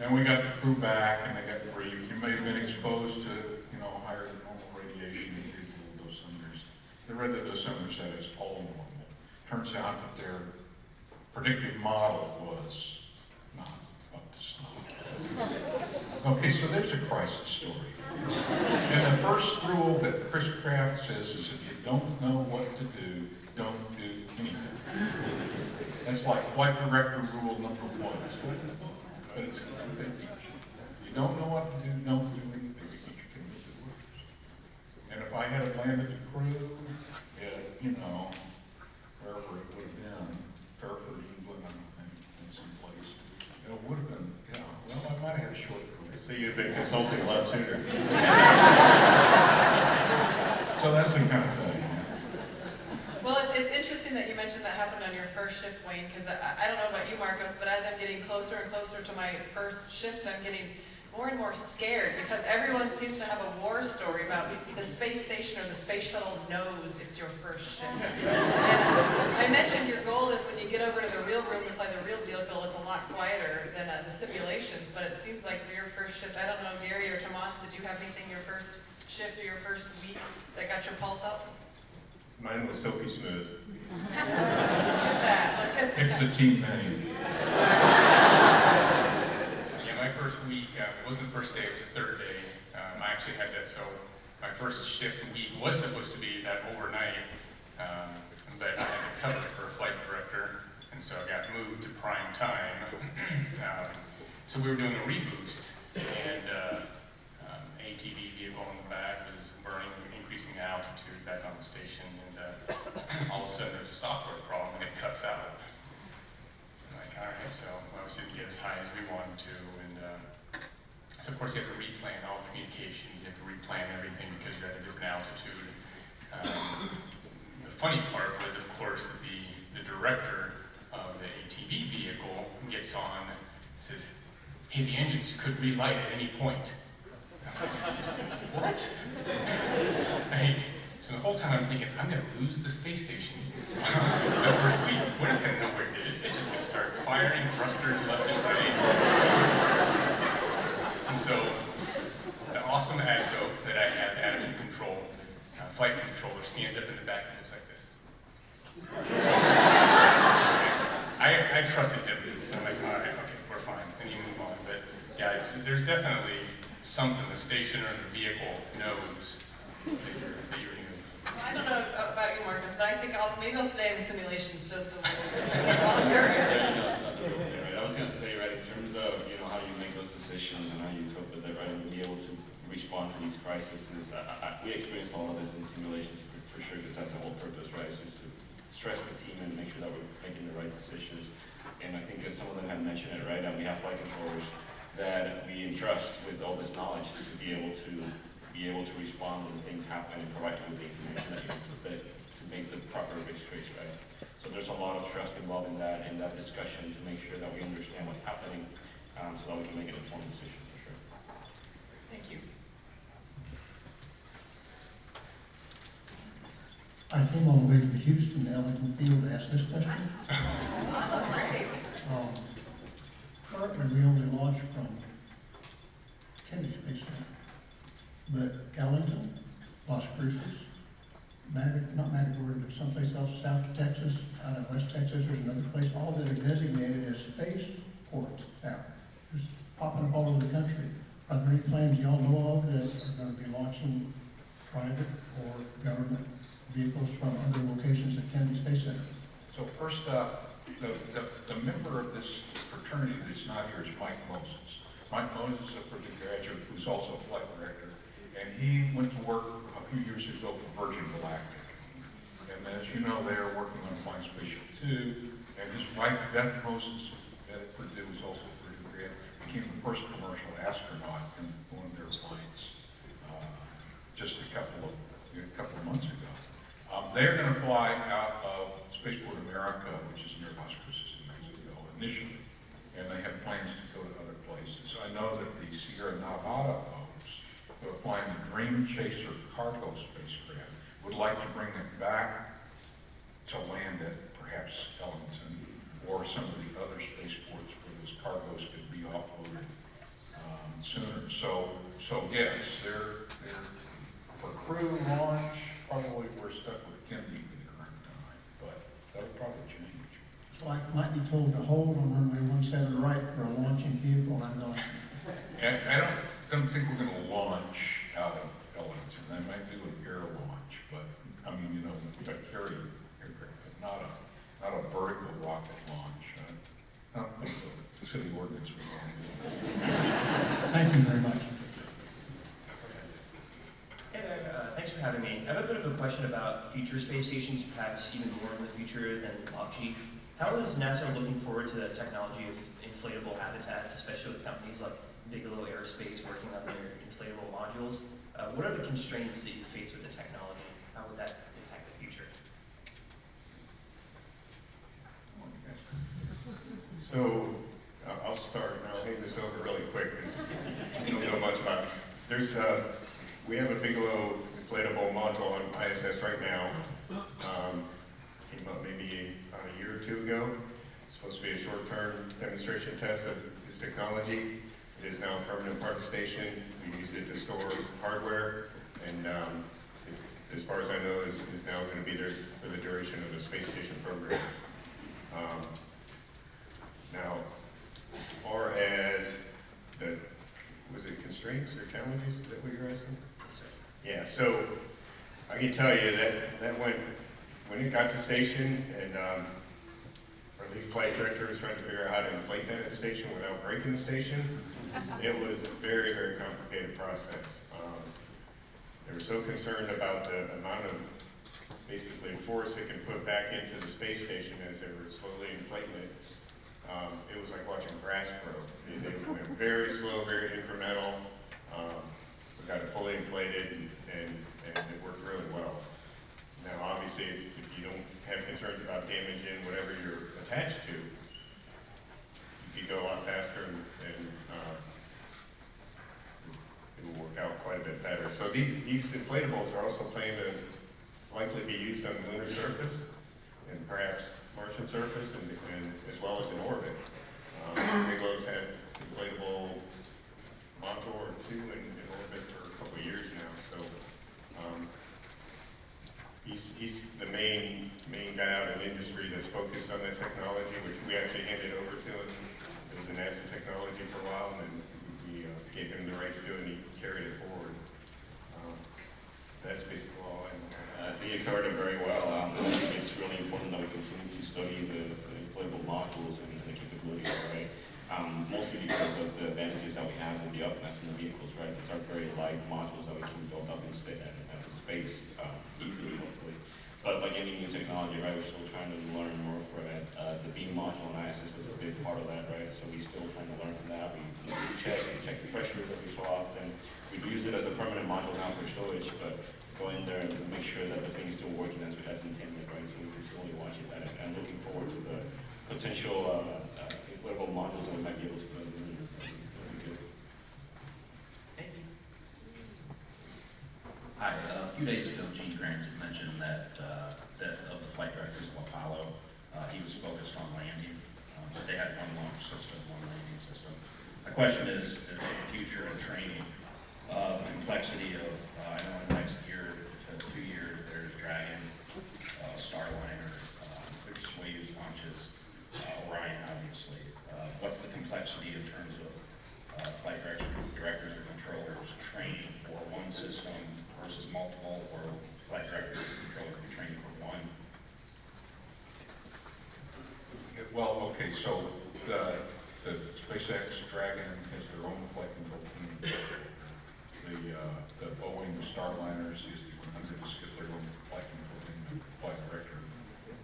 And we got the crew back and they got briefed. You may have been exposed to, you know, higher than normal radiation in your dosimeters. They read the dosimeter said it's all normal. Turns out that their predictive model was not up to snuff. Okay, so there's a crisis story. And the first rule that Chris Kraft says is if you don't know what to do, don't do anything. That's like flight director rule number one. But it's they teach you. You don't know what to do, don't do anything because you can make it worse. And if I had a landed the crew at, you know, wherever it would have been, Fairford, England, I think, in some place, it would have been, yeah, well, I might have had a short career. So you've been consulting a lot sooner. *laughs* So that's the kind of thing. Well, it- it's interesting that you mentioned that happened on your first shift, Wayne, because I, I don't know about you, Marcos, but as I'm getting closer and closer to my first shift, I'm getting more and more scared because everyone seems to have a war story about the space station or the space shuttle knows it's your first shift. *laughs* And I mentioned your goal is when you get over to the real room to fly the real vehicle, it's a lot quieter than uh, the simulations, but it seems like for your first shift, I don't know, Gary or Tomas, did you have anything your first shift or your first week that got your pulse up? Mine was silky smooth. Uh-huh. it's the team name. yeah, my first week, uh, it wasn't the first day, it was the third day. Um, I actually had to, so my first shift week was supposed to be that overnight, um, but I had to cover for a flight director, and so I got moved to prime time. *clears throat* um, so we were doing a reboost, and uh, um, ATV vehicle in the back was burning, increasing the altitude back on the station, uh, all of a sudden there's a software problem and it cuts out. I'm like, all right, so obviously didn't get as high as we wanted to, and uh, so of course you have to replan all communications, you have to replan everything because you're at a different altitude. Um, the funny part was, of course, the, the director of the ATV vehicle gets on, says, hey, the engines could relight at any point. I'm like, what? *laughs* So the whole time I'm thinking, I'm gonna lose the space station. *laughs* Of course, we, we're not gonna know where it is. It's just gonna start firing thrusters left and right. And so, the awesome ADCO that I have, attitude control, uh, flight controller, stands up in the back and looks like this. *laughs* I, I trusted him, so I'm like, all right, okay, we're fine, and you move on. But yeah, there's definitely something the station or the vehicle knows that you're, that you're I don't know about you, Marcos, but I think I'll, maybe I'll stay in the simulations just a little bit longer. Yeah, you it's not the rule there, right? I was gonna say, right, in terms of, you know, how you make those decisions and how you cope with it, right, and be able to respond to these crises, I, I, we experience all of this in simulations for, for sure, because that's the whole purpose, right? It's just to stress the team and make sure that we're making the right decisions. And I think as some of them have mentioned it, right, that we have flight controllers that we entrust with all this knowledge to be able to be able to respond when things happen and provide you with the information that you need to, make- to make the proper risk trace, right? So there's a lot of trust involved in that, in that discussion to make sure that we understand what's happening, um, so that we can make an informed decision for sure. Thank you. I came all the way from Houston to Ellington Field to ask this question. *laughs* Um, Currently, we only launch from Kennedy Space Center. But Ellington, Las Cruces, not Matagorda, but someplace else, South of Texas, out of West Texas, there's another place, all that are designated as space ports now. Just popping up all over the country. Are there any plans y'all know of that are gonna be launching private or government vehicles from other locations at Kennedy Space Center? So first up, the, the, the member of this fraternity that's not here is Mike Moses. Mike Moses is a graduate who's also a flight director, and he went to work a few years ago for Virgin Galactic. And as you know, they are working on Flying Spaceship Two, and his wife Beth Moses at Purdue is also a grad, became the first commercial astronaut in one of their flights uh, just a couple of, a couple of months ago. Um, they're going to fly out of Spaceport America, which is near Las Cruces, New Mexico, initially, and they have plans to go to other places. I know that the Sierra Nevada are flying the Dream Chaser cargo spacecraft, would like to bring it back to land at perhaps Ellington or some of the other spaceports where those cargoes could be offloaded um, sooner. So, so yes, they're, they're for crew launch, probably we're stuck with Kennedy for the current time, but that'll probably change. So I might be told to hold on runway one seven right for a launching vehicle, I'm going, And I don't, don't think we're gonna launch out of Ellington. They might do an air launch, but, I mean, you know, we've got carrier aircraft, but not a, not a vertical rocket launch. I I don't think the city ordinance would want to do that. thank you very much. Hey there, uh, thanks for having me. I have a bit of a question about future space stations, perhaps even more in the future than LOP-G. How is NASA looking forward to the technology of inflatable habitats, especially with companies like Bigelow Aerospace working on their inflatable modules? Uh, what are the constraints that you face with the technology? How would that impact the future? So, uh, I'll start, and I'll hand this over really quick, because you don't know much about it. There's, uh, we have a Bigelow inflatable module on ISS right now. Um, Came up maybe about a year or two ago. It's supposed to be a short-term demonstration test of this technology. It is now a permanent part of the station. We use it to store hardware, and um, it- as far as I know, is, is now going to be there for the duration of the space station program. Um, now, as far as the, was it is that what you're asking? Yeah, so I can tell you that, that went, when it got to station and, um, our lead flight director was trying to figure out how to inflate that at station without breaking the station, it was a very, very complicated process. Um, They were so concerned about the amount of basically force it can put back into the space station as they were slowly inflating it. Um, it was like watching grass grow. They, they went very slow, very incremental. Um, we got it fully inflated and, and, and it worked really well. Now, obviously, if, if you don't have concerns about damaging whatever you're attached to, you could go a lot faster and, and uh, it will work out quite a bit better. So these, these inflatables are also planned to likely be used on the lunar surface and perhaps Martian surface and, and as well as in orbit. Um, had inflatable module or two in, in orbit for a couple of years now, so um, he's, he's the main, main guy out in industry that's focused on that technology, which we actually handed over to him. A NASA technology for a while, and then we uh, gave him the rights to it, and he carried it forward. Um, That's basically all I. Uh, think you covered it very well. Um, I think it's really important that we continue to study the, the inflatable modules and the capabilities, right? Um, mostly because of the advantages that we have with the upmass in the vehicles, right? These are very light modules that we can build up in sta- uh, uh, space um, easily, hopefully. But like any new technology, right, we're still trying to learn more for it. Uh, the BEAM module ISS was a big part of that, right? So we're still trying to learn from that. We, we do we check the pressures every so often. We use it as a permanent module now for storage, but go in there and make sure that the thing is still working as, as intended, right? So we can slowly watch it and, and looking forward to the potential uh, uh, inflatable modules that we might be able to put in the lunar. That'd be good. Hi, uh, a few days ago, Gene Kranz had mentioned that, uh, that of the flight directors of Apollo, uh, he was focused on landing, uh, but they had one launch system, one landing system. My question is, in the future in training, uh, the complexity of, uh, I know in the next year to two years, there's Dragon, uh, Starliner, uh, there's Soyuz launches, uh, Orion, obviously. Uh, what's the complexity in terms of uh, flight directors or controllers training for one system versus multiple, or flight directors or controllers be training for one? Well, okay, so the, the SpaceX Dragon has their own flight control team. The, uh, the Boeing Starliners, the CST-100s get their own flight control team, flight director.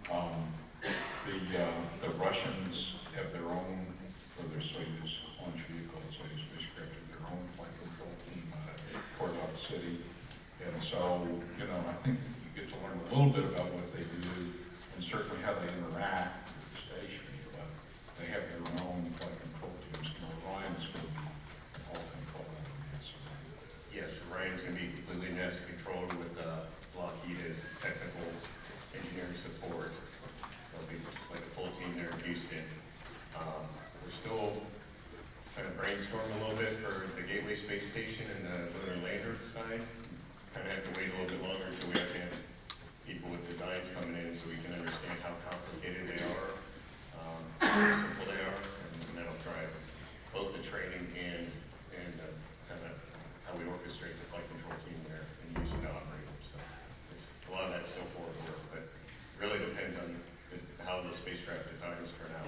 Um, the, uh, the Russians have their own, for their Soyuz launch vehicle, Soyuz spacecraft, have their own flight control team Korolev City. And so, you know, I think you get to learn a little bit about what they do and certainly how they interact with the station, but they have their own flight control teams. And Orion's going to be all controlled of. Yes, Ryan's gonna be completely NASA controlled with uh, Lockheed as technical engineering support. So it'll be like a full team there in Houston. Um, We're still trying to brainstorm a little bit for the Gateway Space Station and the lunar lander side. Kind of have to wait a little bit longer until we have people with designs coming in so we can understand how complicated they are, um, how simple they are, and that'll drive both the training and, and uh, kind of how we orchestrate the flight control team there and use it to operate them. So it's, a lot of that's still forward work, but really depends on the- how the spacecraft designs turn out.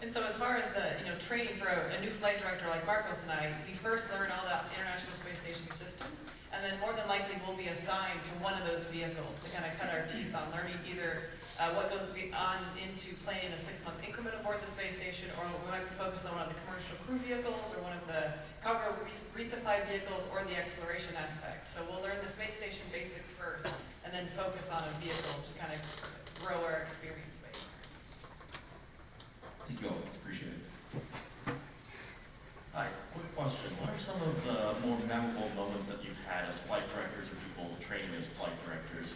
And so as far as the, you know, training for a, a new flight director like Marcos and I, we first learn all the International Space Station systems, and then more than likely we'll be assigned to one of those vehicles to kind of cut our teeth on learning either uh, what goes on into planning a six-month increment aboard the space station, or we might be focused on one of the commercial crew vehicles, or one of the cargo res- resupply vehicles, or the exploration aspect. So we'll learn the space station basics first, and then focus on a vehicle to kind of grow our experience base. Thank you all, appreciate it. Hi, quick question. What are some of the more memorable moments that you've had as flight directors or people training as flight directors?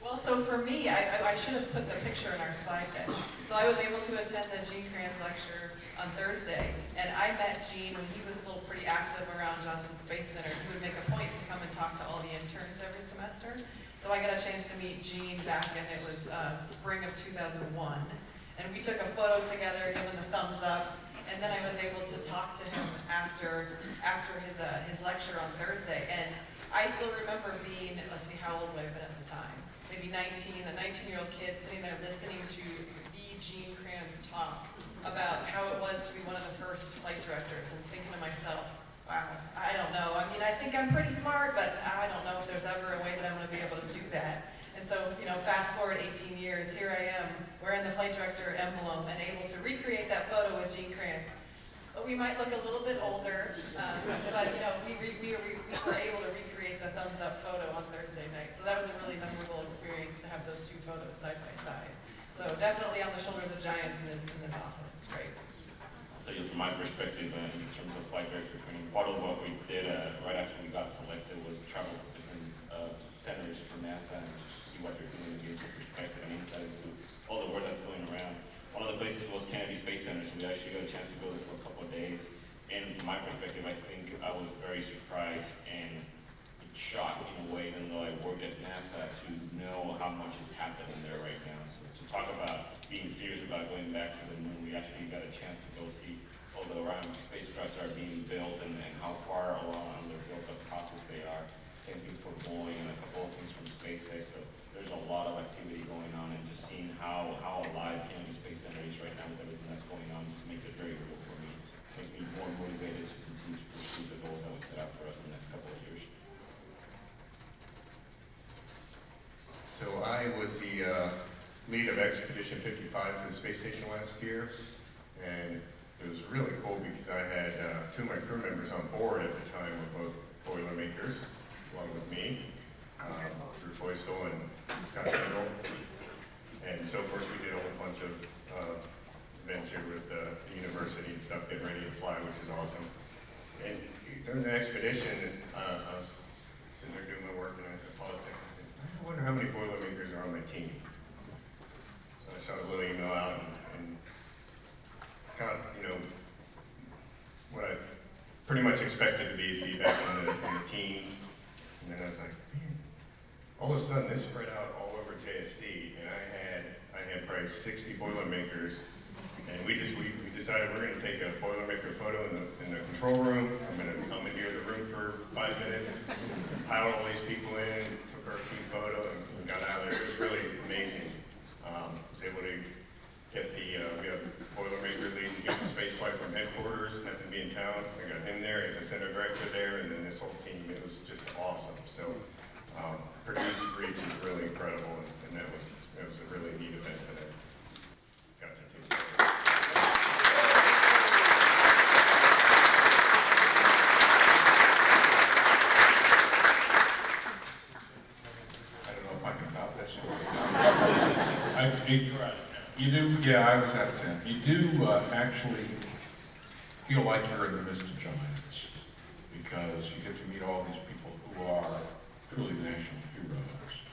Well, so for me, I, I- I should have put the picture in our slide deck. So I was able to attend the Gene Kranz lecture on Thursday, and I met Gene when he was still pretty active around Johnson Space Center. He would make a point to come and talk to all the interns every semester. So I got a chance to meet Gene back in, it was uh, spring of 2001. And we took a photo together, giving the thumbs up. And then I was able to talk to him after, after his, uh, his lecture on Thursday. And I still remember being, let's see, how old would I have been at the time? Maybe 19, a 19-year-old kid sitting there listening to the Gene Kranz talk about how it was to be one of the first flight directors and thinking to myself, wow, I don't know. I mean, I think I'm pretty smart, but I don't know if there's ever a way that I'm going to be able to do that. And so, you know, fast forward 18 years, here I am, wearing the flight director emblem and able to recreate that photo with Gene Kranz. But we might look a little bit older, um, but, you know, we, re, we, were, we were able to recreate the thumbs up photo on Thursday night. So that was a really memorable experience to have those two photos side by side. So definitely on the shoulders of giants in this, in this office. It's great. So yeah, from my perspective, uh, in terms of flight director part of what we did uh, right after we got selected was travel to different uh, centers for NASA and just see what they're doing and get some perspective and insight into all the work that's going around. One of the places was Kennedy Space Center, so we actually got a chance to go there for a couple of days. And from my perspective, I think I was very surprised and shocked in a way, even though I worked at NASA, to know how much is happening there right now. So to talk about being serious about going back to the moon, we actually got a chance to go see the Orion spacecrafts are being built and, and how far along on their built-up process they are. Same thing for Boeing and a couple of things from SpaceX. So there's a lot of activity going on and just seeing how, how alive Kennedy Space Center is right now with everything that's going on just makes it very real for me. It Makes me more motivated to continue to pursue the goals that we set out for us in the next couple of years. So I was the uh, lead of Expedition 55 to the space station last year, and it was really cool because I had uh, two of my crew members on board at the time were both Boilermakers, along with me, um, Drew Feustel and Scott Tingle. And so, of course, we did a whole bunch of uh, events here with uh, the university and stuff, getting ready to fly, which is awesome. And during the expedition, uh, I was sitting there doing my work, and I paused and said, I wonder how many Boilermakers are on my team. So I shot a little email out and, and got, you know, what I pretty much expected to be feedback on the, on the teams. And then I was like, man, all of a sudden this spread out all over JSC, and I had I had probably 60 Boilermakers, and we just we, we decided we're going to take a Boilermaker photo in the in the control room. I'm going to commandeer the room for five minutes, piled all these people in, took our team photo, and got out of there. It was really amazing. Um, was able to get the, uh, we have Boilermaker leading the space flight from headquarters, happened to be in town. I got him there, got the center director there, and then this whole team. It was just awesome. So, um, Purdue's Reach is really incredible, and, and that was, it was a really neat event that I got to take part of. I don't know if I can top that story. I, you, you do, yeah, I was out of ten. You do uh, actually feel like you're in the midst of giants because you get to meet all these people who are truly national heroes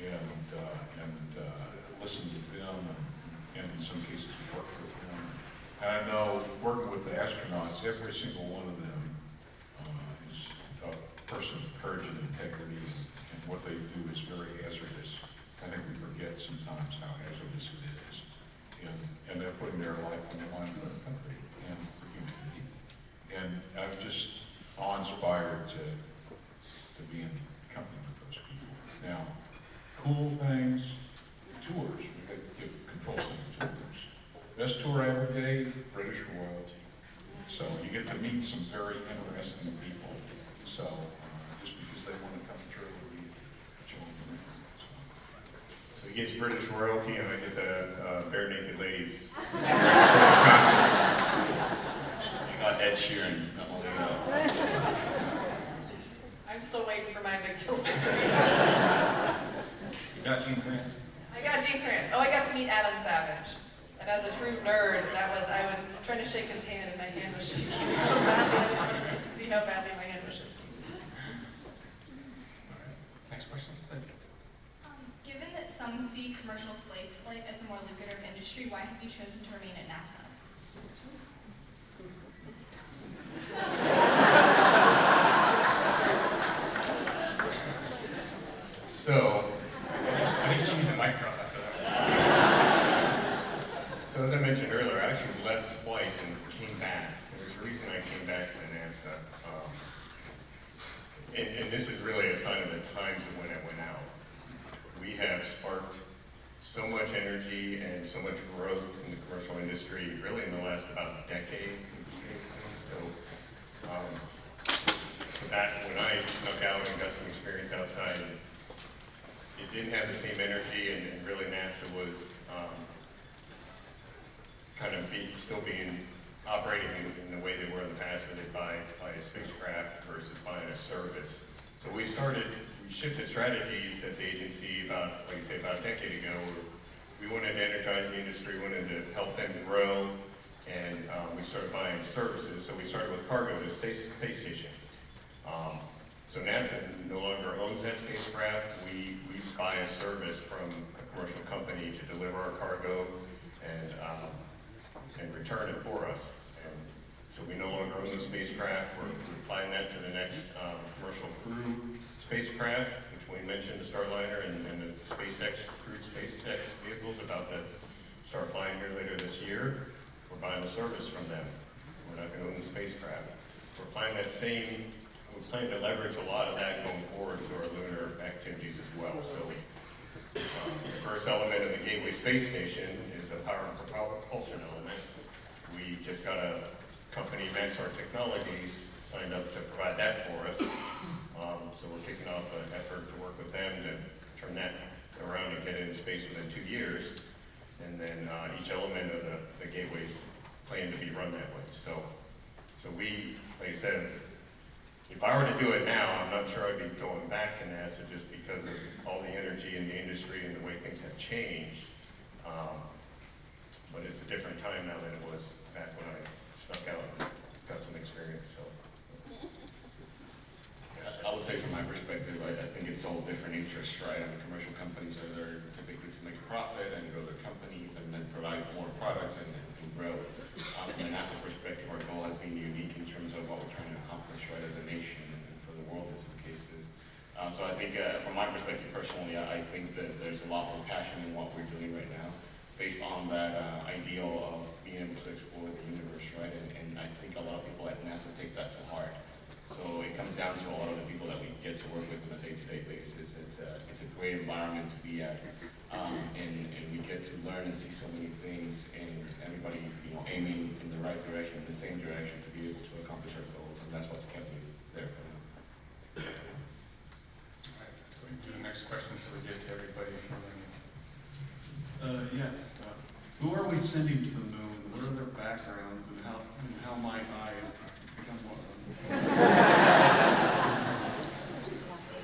and, uh, and uh, listen to them and, and in some cases work with them. And I know working with the astronauts, every single one of them uh, is a person of courage and integrity, and, and what they do is very hazardous. I think we forget sometimes how hazardous it is. And, and they're putting their life on the line for the country and for humanity. And I'm just awe-inspired to, to be in company with those people. Now, cool things, tours, we could give control center tours. Best tour I ever gave, British royalty. So you get to meet some very interesting people. So uh, just because they want to come through, we show them around. So he gets British royalty, and I get the uh, Barenaked Ladies *laughs* concert. You got Ed Sheeran, not only, I'm still waiting for my big celebrity. you got Gene Kranz. I got Gene Kranz. Oh, I got to meet Adam Savage. And as a true nerd, that was, I was trying to shake his hand and my hand was shaking *laughs* so badly. I didn't want to see how badly my hand was shaking. Next question. Um, Given that some see commercial space flight as a more lucrative industry, why have you chosen to remain at NASA? So, I think she needs a mic drop after that. so as I mentioned earlier, I actually actually left twice and came back. There's a reason I came back to NASA. Um, and, and this is really a sign of the times of when I went out. We have sparked so much energy and so much growth in the commercial industry, really in the last about decade. So, um, that, when I snuck out and got some experience outside, it didn't have the same energy, and, and really NASA was um, kind of be, still being operating in, in the way they were in the past, where they buy, buy a spacecraft versus buying a service. So we started, shifted strategies at the agency about, like I say, about a decade ago. We wanted to energize the industry, wanted to help them grow, and um, we started buying services. So we started with cargo, the space, space station. Um, so NASA no longer owns that spacecraft. We, we buy a service from a commercial company to deliver our cargo and, um, and return it for us. And so we no longer own the spacecraft. We're, we're applying that to the next um, commercial crew spacecraft, which we mentioned, the Starliner and, and the SpaceX crewed SpaceX vehicles about to start flying here later this year. We're buying the service from them. We're not going to own the spacecraft. We're applying that same we plan to leverage a lot of that going forward to our lunar activities as well. So um, the first element of the Gateway Space Station is a power and propulsion element. We just got a company, Maxar Technologies, signed up to provide that for us. Um, so we're kicking off an effort to work with them to turn that around and get it into space within two years. And then uh, each element of the, the gateways planned to be run that way. So, so we, like I said, if I were to do it now, I'm not sure I'd be going back to NASA just because of all the energy in the industry and the way things have changed. Um, but it's a different time now than it was back when I snuck out and got some experience. So. I would say from my perspective, I, I think it's all different interests, right? I mean, commercial companies are there typically to make a profit and grow their companies and then provide more products and, and grow. Um, from a NASA perspective, our goal has been unique in terms of what we're trying to accomplish, right, as a nation and, and for the world in some cases. Uh, so I think, uh, from my perspective personally, I, I think that there's a lot more passion in what we're doing right now, based on that uh, ideal of being able to explore the universe, right? And, and I think a lot of people at NASA take that to heart. So it comes down to a lot of the people that we get to work with on a day-to-day basis. It's a, it's a great environment to be at, um, and, and we get to learn and see so many things, and everybody, you know, aiming in the right direction, in the same direction to be able to accomplish our goals, and that's what's kept me there for now. All right, let's go ahead and do the next question so we get to everybody from the Uh, yes. Uh, who are we sending to the moon? What are their backgrounds, and how and how might I become one of them?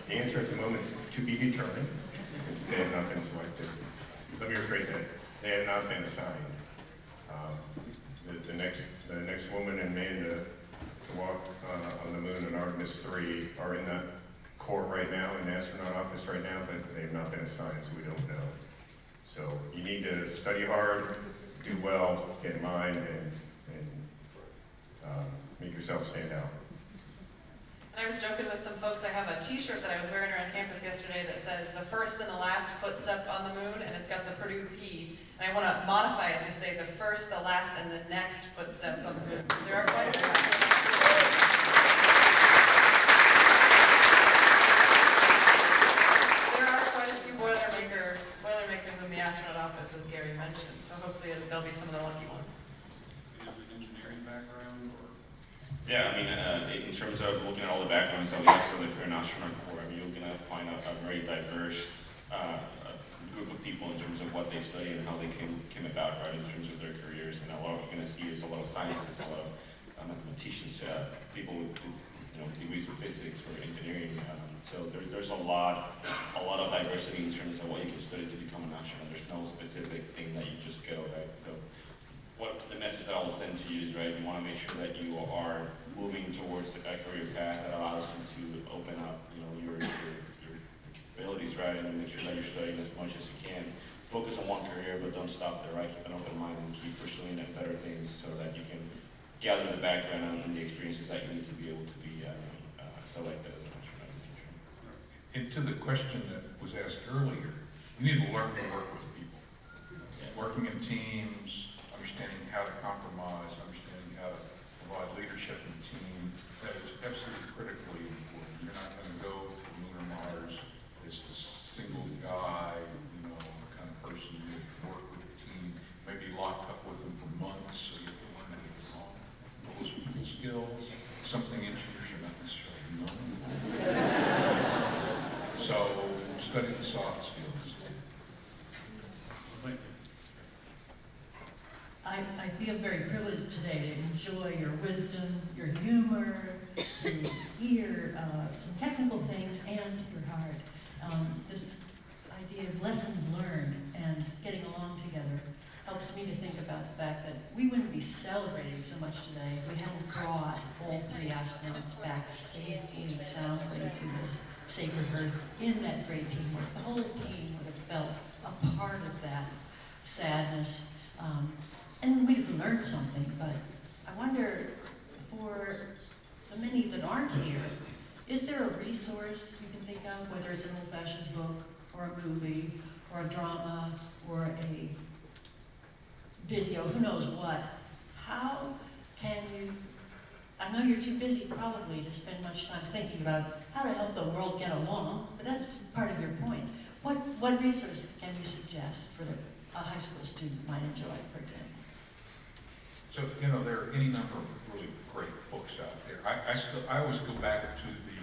The answer at the moment is to be determined, because they have not been selected. Let me rephrase that. They have not been assigned. Um, the, the next, the next woman and man to, walk uh, on the moon in Artemis 3 are in the court right now, in the astronaut office right now, but they have not been assigned, so we don't know. So you need to study hard, do well, get in mind, and, and um, make yourself stand out. And I was joking with some folks, I have a t-shirt that I was wearing around campus yesterday that says the first and the last footstep on the moon, and it's got the Purdue P. And I want to modify it to say the first, the last, and the next footsteps on the moon. There are quite a few. Boilermaker, Boilermakers in the astronaut office, as Gary mentioned, so hopefully there'll be some of the lucky ones. Is it engineering background? Yeah, I mean, uh, in terms of looking at all the backgrounds that we have for the Korean Astronaut Corps, you're gonna find a, a very diverse, uh, group of people in terms of what they study and how they came, came about, right, in terms of their careers. And a lot of you're gonna see is a lot of scientists, a lot of uh, mathematicians, uh, people with, you know, degrees in physics or engineering. Um, so there, there's a lot, a lot of diversity in terms of what you can study to become an astronaut. There's no specific thing that you just go, right? So what the message that I will send to you is, right, you want to make sure that you are moving towards a career path that allows you to open up, you know, your, your, your capabilities, right, and make sure that you're studying as much as you can. Focus on one career, but don't stop there, right? Keep an open mind and keep pursuing and better things so that you can gather the background and the experiences that you need to be able to be uh, uh, selected as an astronaut in the future. And to the question that was asked earlier, you need to learn to work with people. Working in teams, understanding how to compromise, understanding how to provide leadership in team, that is absolutely critically important. You're not going to go to lunar Mars as the single guy, you know, the kind of person you work with the team, maybe locked up with them for months, so you have to learn those people skills, something engineers are not necessarily known. So study the soft skills. Thank you. I, I feel very privileged today to enjoy your wisdom, your humor, to hear uh, some technical things and your heart. Um, this idea of lessons learned and getting along together helps me to think about the fact that we wouldn't be celebrating so much today if we hadn't brought all three astronauts back safely and soundly to this sacred earth in that great teamwork. The whole team would have felt a part of that sadness. Um, and we'd have learned something, but I wonder, for the many that aren't here, is there a resource you can think of, whether it's an old-fashioned book, or a movie, or a drama, or a video, who knows what? How can you, I know you're too busy probably to spend much time thinking about how to help the world get along, but that's part of your point. What, what resource can you suggest for a high school student might enjoy, for example? So, you know, there are any number of really great books out there. I, I still, I always go back to the,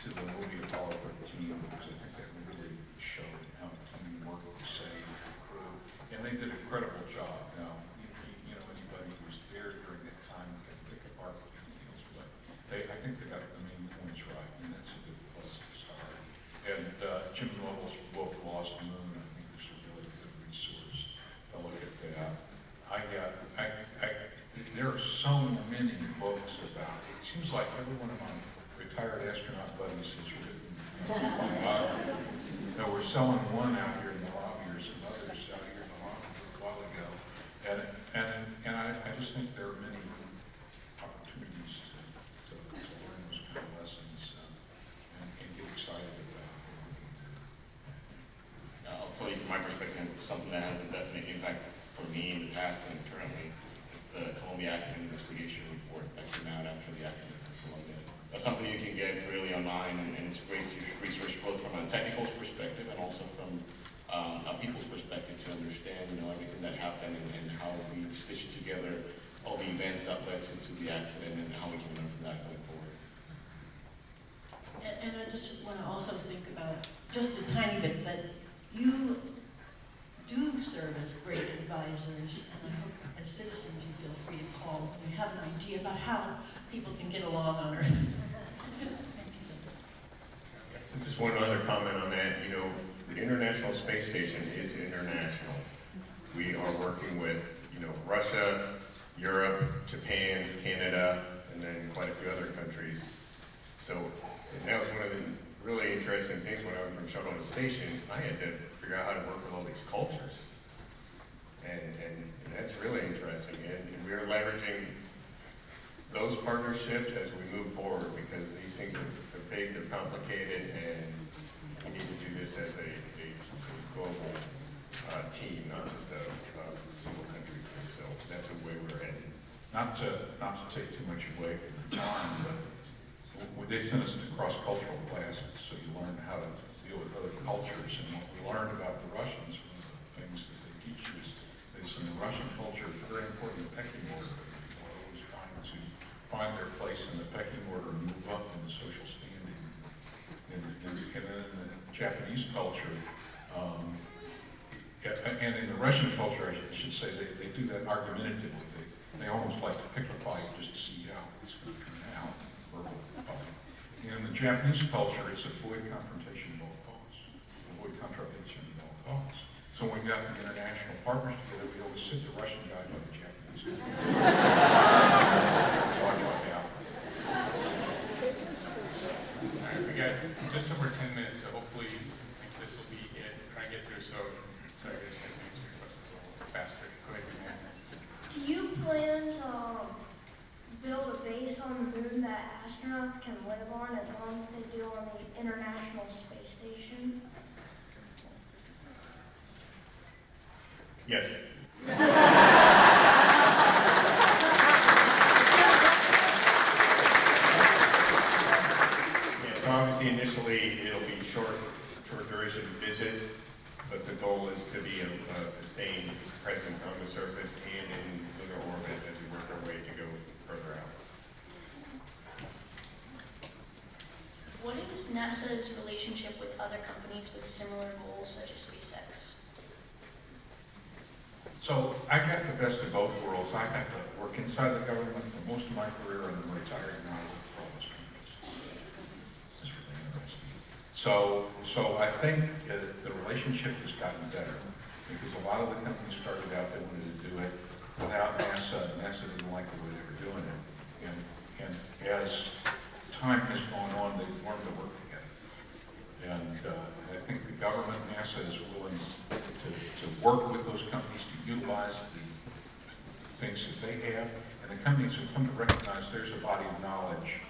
to the movie Apollo 13, because I think that really showed how teamwork was saved the crew. And they did incredible job. Now, you, you- you know, anybody who was there during that time can pick apart details, but they, I think they got the main points right, and that's a good place to start. And, uh, Jim Lovell's book, Lost Moon, I think is a really good resource. I'll look at that. I got, I, I, there are so many books about, it seems like every one of my retired astronaut buddies has written biography. Now, we're selling one out here in the lobby, or some others out here in the lobby a while ago. And, and, and I, I just think there are many opportunities to, to, to learn those kind of lessons uh, and, and get excited about. I'll tell you from my perspective, something that has a definite impact for me in the past and currently. It's the Columbia Accident Investigation Report that came out after the accident. That's something you can get freely online and, and it's great research both from a technical perspective and also from um, a people's perspective to understand, you know, everything that happened and, and how we stitched together all the events that led to, to the accident and how we can learn from that going forward. And, and I just want to also think about just a tiny bit that you do serve as great advisors, and I hope as citizens you feel free to call when you have an idea about how people can get along on Earth. *laughs* Just one other comment on that, you know, the International Space Station is international. We are working with, you know, Russia, Europe, Japan, Canada, and then quite a few other countries. So, and that was one of the really interesting things when I went from shuttle to station, I had to figure out how to work with all these cultures. And, and, and that's really interesting, and, and we're leveraging those partnerships as we move forward, because these things are, are big, they're complicated, and we need to do this as a, a global, uh, team, not just a, a single country team, so that's the way we're headed. Not to, not to take too much away from the time, but they sent us to cross-cultural classes, so you learn how to deal with other cultures. And what we learned about the Russians, one of the things that they teach you is, is in the Russian culture, it's very important the pecking order. People are always trying to find their place in the pecking order and move up in the social standing. And, and, and then in the Japanese culture, um, and in the Russian culture, I should say, they, they do that argumentatively. They, they almost like to pick a fight just to see how it's going to turn out, verbal fight. And in the Japanese culture, it's avoid confrontation at all costs. Avoid confrontation at all costs. So when we got the international partners together, we always sit the Russian guy by the Japanese guy. Watch what happens. All right, we got just over ten minutes, so hopefully, this will be it, try and get through, so, sorry, I didn't to answer your questions a little faster. Go ahead, Do you plan to um, build a base on the moon that astronauts can live on as long as they do on the International Space Station? Yes. *laughs* yes, obviously initially it'll be short, short duration visits, but the goal is to be a, a uh, sustained presence on the surface and in lunar orbit as we work our way to go further out. What is NASA's relationship with other companies with similar goals such as SpaceX? So I got the best of both worlds. I got to work inside the government for most of my career and then retired and I work for all those companies. It's really interesting. So, so I think uh, the relationship has gotten better because a lot of the companies started out, they wanted to do it without NASA. NASA didn't like the way they were doing it. And, and as time has gone on, they've learned to work together. And uh, I think the government, NASA, is willing to, to work with those companies to utilize the things that they have. And the companies have come to recognize there's a body of knowledge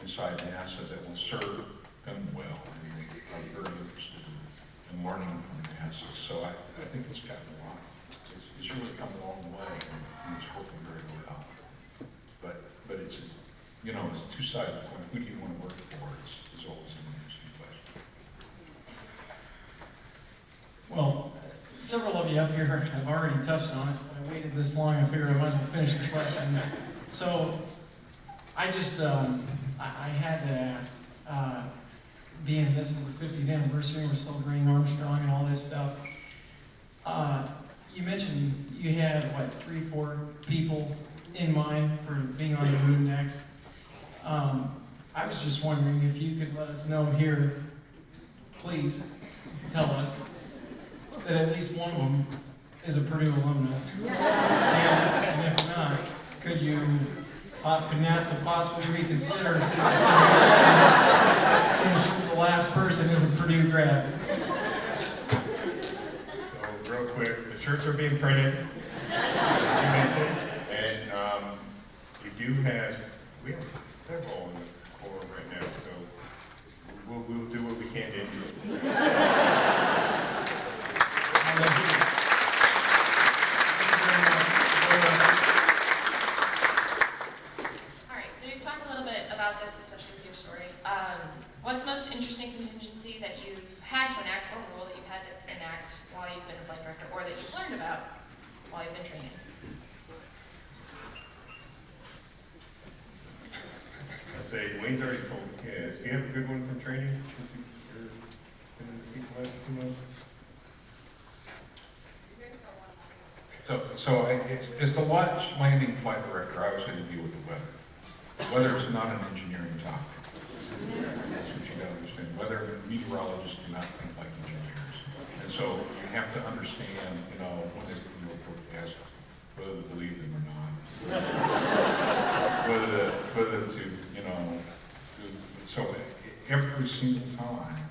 inside NASA that will serve them well. And they are very interested in, in learning from NASA. So I, I think it's gotten a lot. It's, it's really come a long way and it's working very well. But, it's, you know, it's two sided coin. Who do you want to work for? It's, it's always an interesting question. Well, several of you up here have already touched on it. I waited this long, I figured I might as well finish the question. So, I just, um, I, I had to ask, uh, being this is the 50th anniversary, we're celebrating Armstrong and all this stuff. Uh, you mentioned you had, what, three, four people in mind for being on the moon next. Um, I was just wondering if you could let us know here, please, tell us, that at least one of them is a Purdue alumnus. And, *laughs* and if not, could you, uh, could NASA possibly reconsider so to ensure the last person is a Purdue grad? So real quick, the shirts are being printed, as you mentioned, and we do have, we have several in the Corps right now, so we'll, we'll do what we can to. All right, so you've talked a little bit about this, especially with your story. Um, what's the most interesting contingency that you've had to enact or rule that you've had to enact while you've been a flight director or that you've learned about while you've been training? I say, Wayne's already told the kids, do you have a good one from training? So, so I- as, as the launch landing flight director, I was going to deal with the weather. Weather is not an engineering topic. That's what you gotta understand. Weather meteorologists do not think like engineers. And so you have to understand, you know, when they're doing forecast, whether to believe them or Whether to, you know, so every single time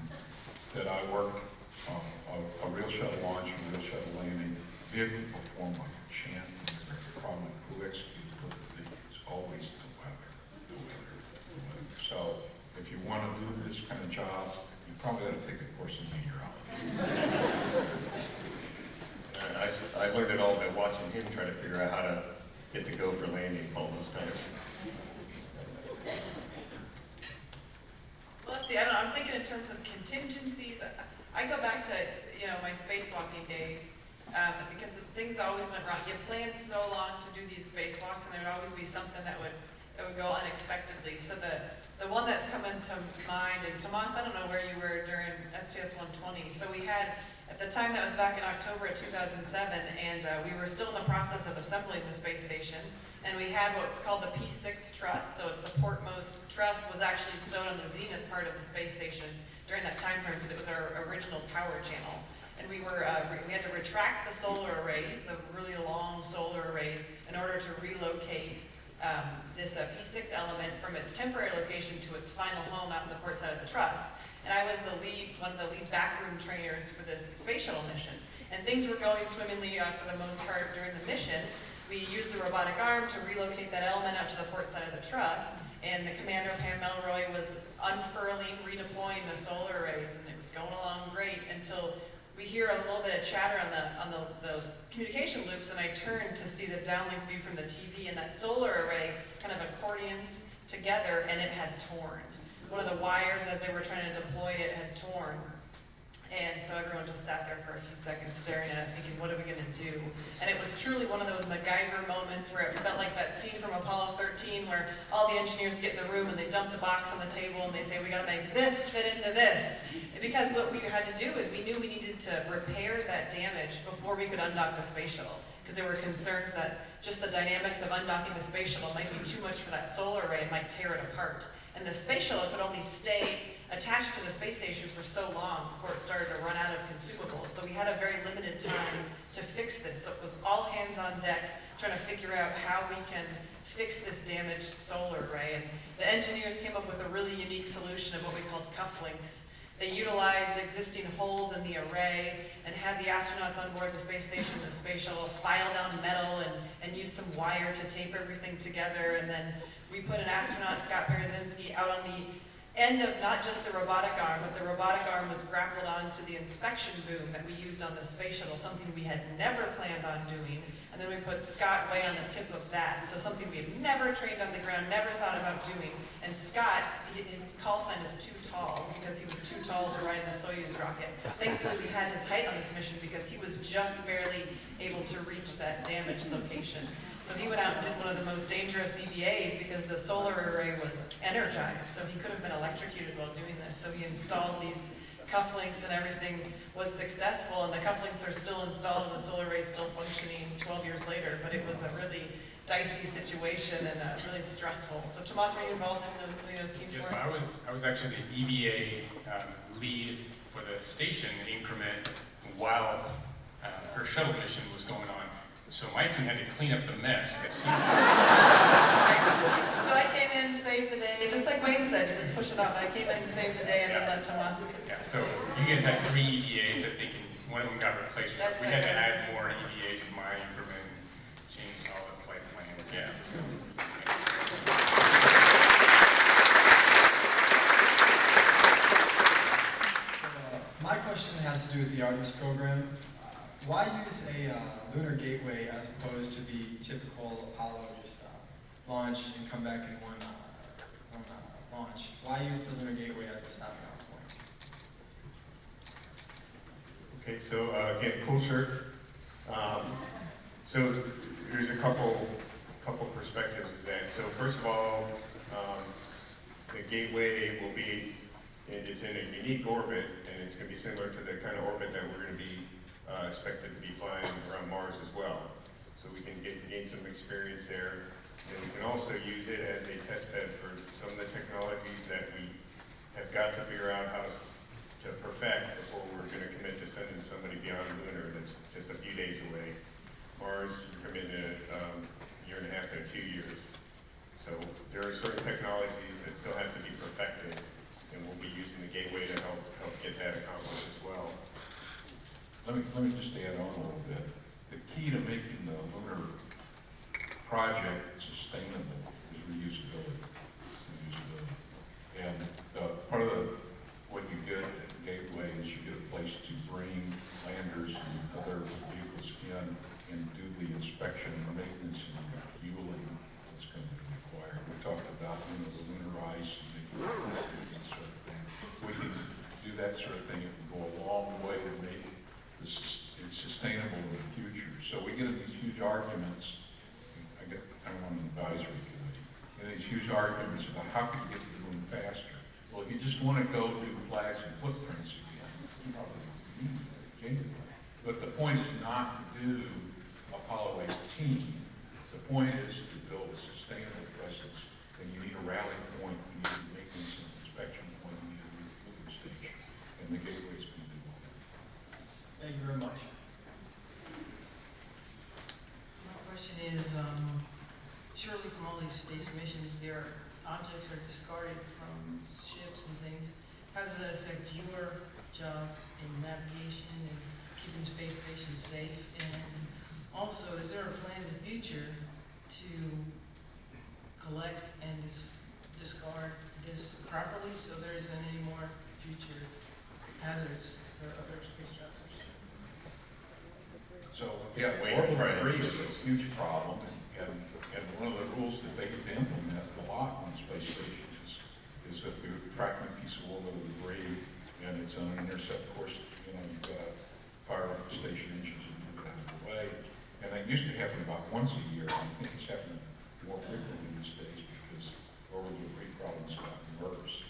that I work on a, a real shuttle launch, a real shuttle landing, vehicle perform like a champion. The problem who executes perfectly is always the weather, the weather, the weather. So if you want to do this kind of job, you probably ought to take a course in meteorology. I, I learned it all by watching him try to figure out how to get to go for landing all those times. Well, let's see, I don't know, I'm thinking in terms of contingencies. I- I go back to, you know, my spacewalking days, um, because things always went wrong. You planned so long to do these spacewalks, and there'd always be something that would, that would go unexpectedly. So the, the one that's coming to mind, and Tomas, I don't know where you were during STS 120. So we had, at the time, that was back in October of 2007, and uh, we were still in the process of assembling the space station. And we had what's called the P6 truss, so it's the portmost truss was actually stowed on the zenith part of the space station during that time frame because it was our original power channel. And we were, uh, we had to retract the solar arrays, the really long solar arrays, in order to relocate um, this uh, P6 element from its temporary location to its final home out in the port side of the truss. And I was the lead, one of the lead backroom trainers for this space shuttle mission. And things were going swimmingly uh, for the most part during the mission. We used the robotic arm to relocate that element out to the port side of the truss, and the commander, Pam Melroy, was unfurling, redeploying the solar arrays, and it was going along great until we hear a little bit of chatter on the on the, the communication loops, and I turned to see the downlink view from the TV, and that solar array kind of accordions together, and it had torn. One of the wires, as they were trying to deploy it, had torn. And so everyone just sat there for a few seconds staring at it, thinking, what are we gonna do? And it was truly one of those MacGyver moments where it felt like that scene from Apollo 13 where all the engineers get in the room and they dump the box on the table and they say, we gotta make this fit into this. Because what we had to do is we knew we needed to repair that damage before we could undock the space shuttle. Because there were concerns that just the dynamics of undocking the space shuttle might be too much for that solar array and might tear it apart. And the space shuttle could only stay attached to the space station for so long before it started to run out of consumables. So we had a very limited time to fix this. So it was all hands on deck trying to figure out how we can fix this damaged solar array. And the engineers came up with a really unique solution of what we called cufflinks. They utilized existing holes in the array and had the astronauts on board the space station, the space shuttle, file down metal and, and use some wire to tape everything together. And then we put an astronaut, Scott Parazynski, out on the end of not just the robotic arm, but the robotic arm was grappled onto the inspection boom that we used on the space shuttle, something we had never planned on doing. And then we put Scott way on the tip of that, so something we had never trained on the ground, never thought about doing. And Scott, his call sign is too tall, because he was too tall to ride the Soyuz rocket. Thankfully, we had his height on this mission, because he was just barely able to reach that damaged location. So he went out and did one of the most dangerous EVAs because the solar array was energized, so he could have been electrocuted while doing this. So he installed these cufflinks and everything was successful, and the cufflinks are still installed and the solar array is still functioning 12 years later, but it was a really dicey situation and uh, really stressful. So Tomas, were you involved in those, of those teams? Yes. I was, I was actually the EVA um, lead for the station increment while uh, her shuttle mission was going on. So my team had to clean up the mess that So I came in, saved the day, just like Wayne said, you just push it off. I came in, saved the day, and then let Tomas. Yeah, so you guys had three EVAs, I think, and one of them got replaced. That's We right, had to that was- add more EVAs to my increment, change all the flight plans, yeah. so. Uh, my question has to do with the Artemis program. Why use a uh, lunar gateway as opposed to the typical Apollo just uh, launch and come back in one, uh, one uh, launch? Why use the lunar gateway as a stopping off point? Okay, so uh, again, cool shirt. Um, so there's a couple, couple perspectives to that. So first of all, um, the gateway will be, it- it's in a unique orbit, and it's going to be similar to the kind of orbit that we're going to be uh, expected to be flying around Mars as well. So we can get, gain some experience there. And we can also use it as a test bed for some of the technologies that we have got to figure out how to perfect before we're going to commit to sending somebody beyond lunar that's just a few days away. Mars, you're committing a um, year and a half to two years. So there are certain technologies that still have to be perfected, and we'll be using the gateway to help, help get that accomplished as well. Let me, let me just add on a little bit. The key to making the lunar project sustainable is reusability. Reusability. And uh, part of the, what you get at Gateway is you get a place to bring landers and other vehicles in and do the inspection and maintenance and fueling that's going to be required. We talked about, you know, the lunar ice and that sort of thing. We can do that sort of thing, it can go a long way to make the sus- it sustainable in the future. So we get in these huge arguments, I get, I'm on the advisory committee, and these huge arguments about how can you get to the moon faster? Well, if you just want to go do flags and footprints again, you probably need. But the point is not to do Apollo 18. The point is to build a sustainable presence, and you need a rally point, you need a maintenance and inspection point, you need a refueling station, and the gateway's going to do all that. Thank you very much. My question is, um, surely from all these space missions, there objects are discarded from ships and things. How does that affect your job in navigation and keeping space stations safe? And also, is there a plan in the future to collect and dis- discard this properly so there isn't any more future hazards for other travelers? So, yeah, debris is a huge problem, and, and one of the rules that they get to implement a lot on space stations is, is if you're tracking a piece of orbital debris and it's on an intercept course, you know, you've got to fire up the station engines and move it out of the way. And that used to happen about once a year, I think it's happening more frequently these days because orbital debris problems have gotten worse.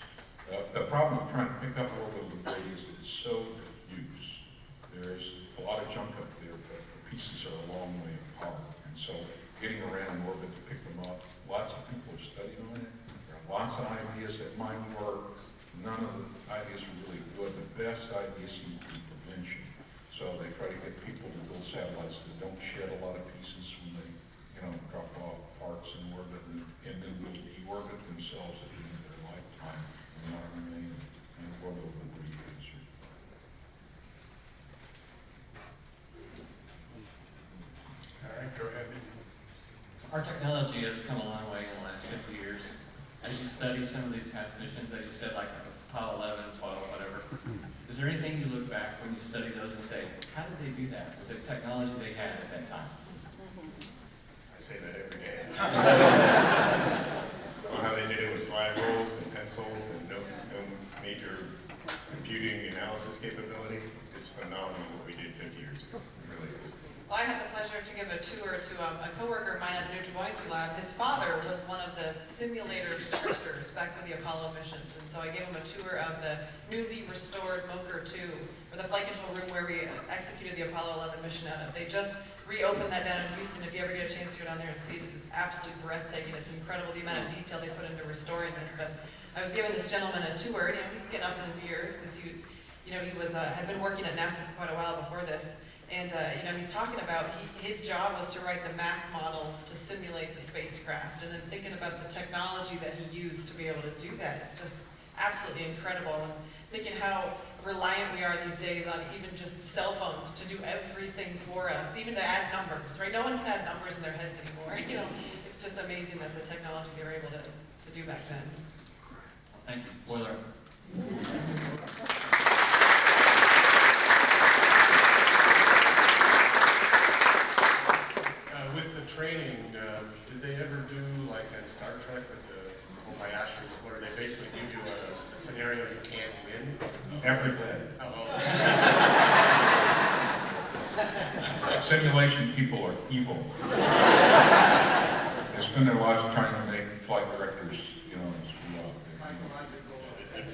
Uh, the problem of trying to pick up orbital debris is that it's so diffuse. There's a lot of junk up there, but the pieces are a long way apart. And so getting around in orbit to pick them up, lots of people have studied on it. There are lots of ideas that might work. None of the ideas are really good. The best ideas seem to be prevention. So they try to get people to build satellites that don't shed a lot of pieces when they, you know, drop off parts in orbit and, and then will deorbit themselves at the end of their lifetime and not remain in orbital debris hazard. All right, go ahead. Our technology has come a long way in the last 50 years. As you study some of these past missions, as you said, like Apollo 11, 12, whatever, is there anything you look back when you study those and say, how did they do that with the technology they had at that time? I say that every day. Well, how they did it with slide rules and pencils and no, no major computing analysis capability. It's phenomenal what we did 50 years ago. It really is. Well, I had the pleasure to give a tour to um, a coworker of mine at the Neutral Buoyancy Lab. His father was one of the simulator scripters back for the Apollo missions, and so I gave him a tour of the newly restored MOCR 2, or the flight control room where we executed the Apollo 11 mission out of. They just reopened that down in Houston. If you ever get a chance to go down there and see it, it's absolutely breathtaking. It's incredible the amount of detail they put into restoring this. But I was giving this gentleman a tour, you know, he's getting up in his years because he, you know, he was uh, had been working at NASA for quite a while before this. And, uh, you know, he's talking about he, his job was to write the math models to simulate the spacecraft. And then thinking about the technology that he used to be able to do that is just absolutely incredible. And thinking how reliant we are these days on even just cell phones to do everything for us, even to add numbers, right? No one can add numbers in their heads anymore. *laughs* You know, it's just amazing that the technology they were able to, to do back then. Thank you. Boiler. Uh, with the training, uh, did they ever do like in Star Trek with the Kobayashi, where they basically give you a, a scenario you can't win? Every day. Oh, Simulation people are evil. They spend their lives trying to make flight directors, you know, screw up.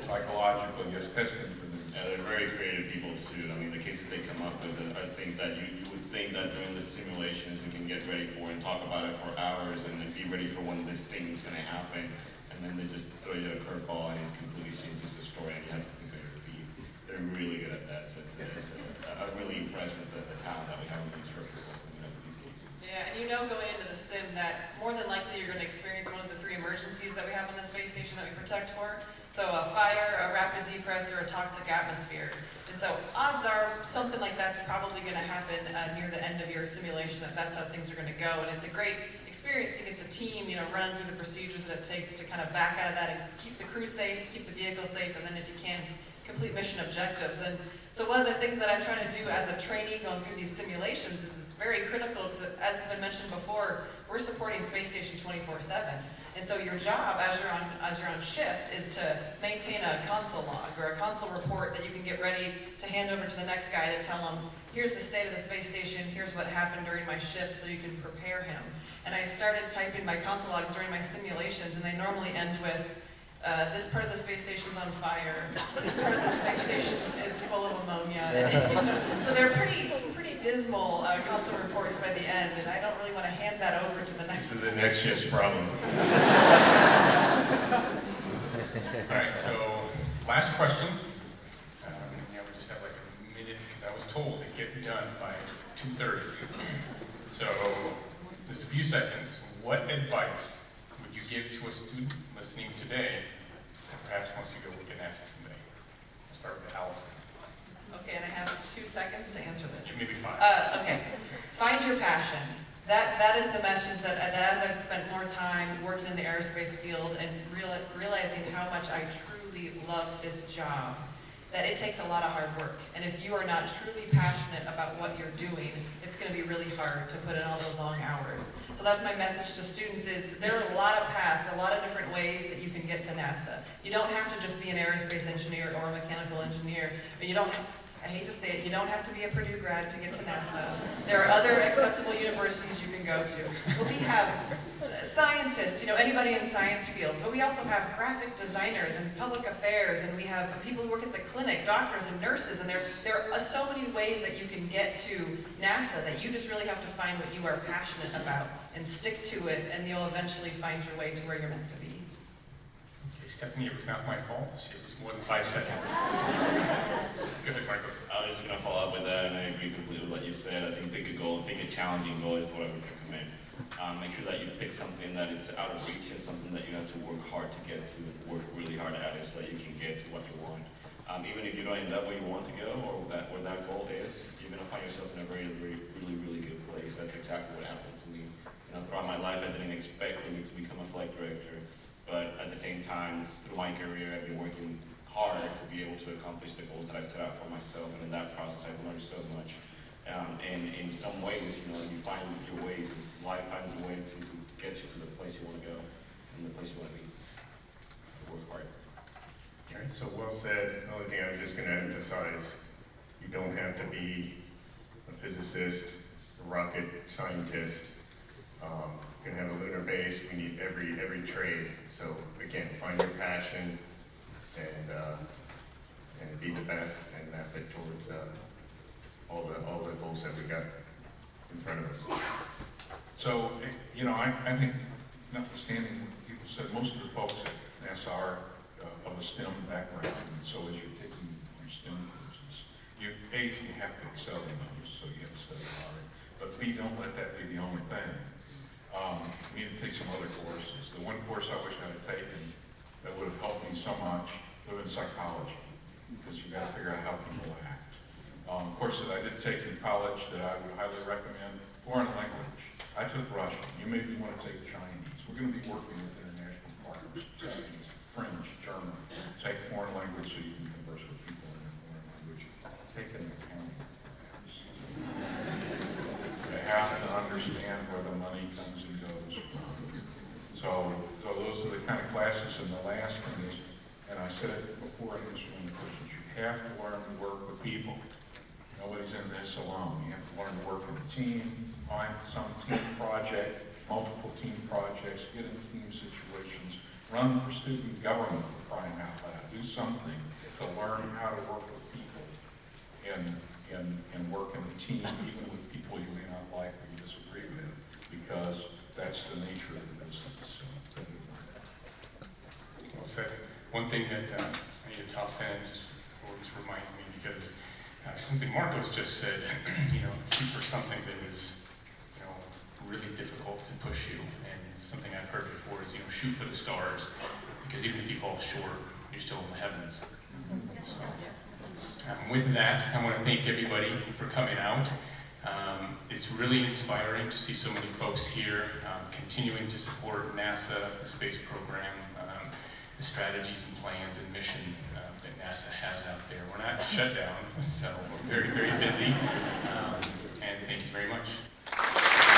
Psychological, yes, testing for them. Yeah, they're very creative people too. I mean, the cases they come up with are things that you, you think that during the simulations we can get ready for and talk about it for hours and then be ready for when this thing is going to happen. And then they just throw you a curveball and it completely changes the story and you have to think on your feet. They're really good at that. So it's, it's, I'm really impressed with the, the talent that we have up these cases. Yeah, and you know going into the sim that more than likely you're going to experience one of the three emergencies that we have on the space station that we protect for. So a fire, a rapid depress, or a toxic atmosphere. And so odds are something like that's probably going to happen uh, near the end of your simulation, that that's how things are going to go. And it's a great experience to get the team, you know, running through the procedures that it takes to kind of back out of that and keep the crew safe, keep the vehicle safe, and then if you can, complete mission objectives. And so one of the things that I'm trying to do as a trainee going through these simulations is very critical because as has been mentioned before, we're supporting Space Station 24-7. And so your job as you're on as you're on shift is to maintain a console log or a console report that you can get ready to hand over to the next guy to tell him, here's the state of the space station, here's what happened during my shift so you can prepare him. And I started typing my console logs during my simulations and they normally end with, uh, this part of the space station's on fire, this part of the space station is full of ammonia. *laughs* so they're pretty, pretty dismal uh, console reports by the end, and I don't really want to hand that over to the next. This is the next shift's problem. *laughs* All right, so last question. Um, yeah, we just have like a minute, because I was told to get done by 2:30. So, just a few seconds. What advice would you give to a student listening today that perhaps wants to go work at NASA someday? I'll start with Allison. Okay, and I have two seconds to answer this. Maybe five. Uh, okay, find your passion. That, that is the message that, that as I've spent more time working in the aerospace field and real, realizing how much I truly love this job, that it takes a lot of hard work. And if you are not truly passionate about what you're doing, it's gonna be really hard to put in all those long hours. So that's my message to students is, there are a lot of paths, a lot of different ways that you can get to NASA. You don't have to just be an aerospace engineer or a mechanical engineer, or you don't, I hate to say it, you don't have to be a Purdue grad to get to NASA. There are other acceptable universities you can go to. But we have scientists, you know, anybody in science fields, but we also have graphic designers and public affairs, and we have people who work at the clinic, doctors and nurses, and there, there are uh, so many ways that you can get to NASA that you just really have to find what you are passionate about and stick to it, and you'll eventually find your way to where you're meant to be. Okay, Stephanie, it was not my fault. Was more than five seconds. *laughs* Go ahead, Marcos. I was just gonna follow up with that, and I agree completely with what you said. I think pick a goal, pick a challenging goal is what I would recommend. Um, make sure that you pick something that it's out of reach and something that you have to work hard to get to, work really hard at it so that you can get to what you want. Um, even if you don't end up where you want to go or that where that goal is, you're gonna find yourself in a very, very, really, really good place. That's exactly what happened to me. You know, throughout my life, I didn't expect for me to become a flight director, but at the same time, through my career, I've been working hard to be able to accomplish the goals that I've set out for myself, and in that process, I've learned so much. Um, and in some ways, you know, you find your ways, life finds a way to, to get you to the place you want to go and the place you want to be. Work hard. All right, so well said. The only thing I'm just gonna emphasize, you don't have to be a physicist, a rocket scientist. Um, you're gonna have a lunar base, we need every, every trade. So again, find your passion and, uh, and be the best and map it towards, uh, all the, all the goals that we got in front of us. So, you know, I, I think notwithstanding what people said, most of the folks at NASA are uh, of a STEM background, and so as you're taking your STEM courses, you, A, you have to excel in those, so you have to study hard, but B, don't let that be the only thing. Um, you need to take some other courses. The one course I wish I had taken that would have helped me so much would psychology, because you've gotta figure out how people act. Um, course that I did take in college that I would highly recommend, foreign language. I took Russian, you maybe want to take Chinese. We're gonna be working with international partners, Chinese, French, German. Take foreign language so you can converse with people in a foreign language. Take an accounting class. Have to understand where the money comes and goes. So, so those are the kind of classes, and the last one is, and I said it before in this one, you have to learn to work with people. Nobody's in this alone. You have to learn to work in a team, find some team project, multiple team projects, get in team situations, run for student government for crying out loud. Do something to learn how to work with people and, and, and work in a team, even with people you may not like or you disagree with, because that's the nature of the business. So, Well said. One thing that uh, I need to toss in, just before just remind me, because uh, something Marcos just said, *clears throat* you know, shoot for something that is, you know, really difficult to push you. And something I've heard before is, you know, shoot for the stars, because even if you fall short, you're still in the heavens. So, um, with that, I want to thank everybody for coming out. Um, it's really inspiring to see so many folks here um, continuing to support NASA, the space program, strategies and plans and mission um, that NASA has out there. We're not shut down, *laughs* so we're very, very busy. Um, and thank you very much.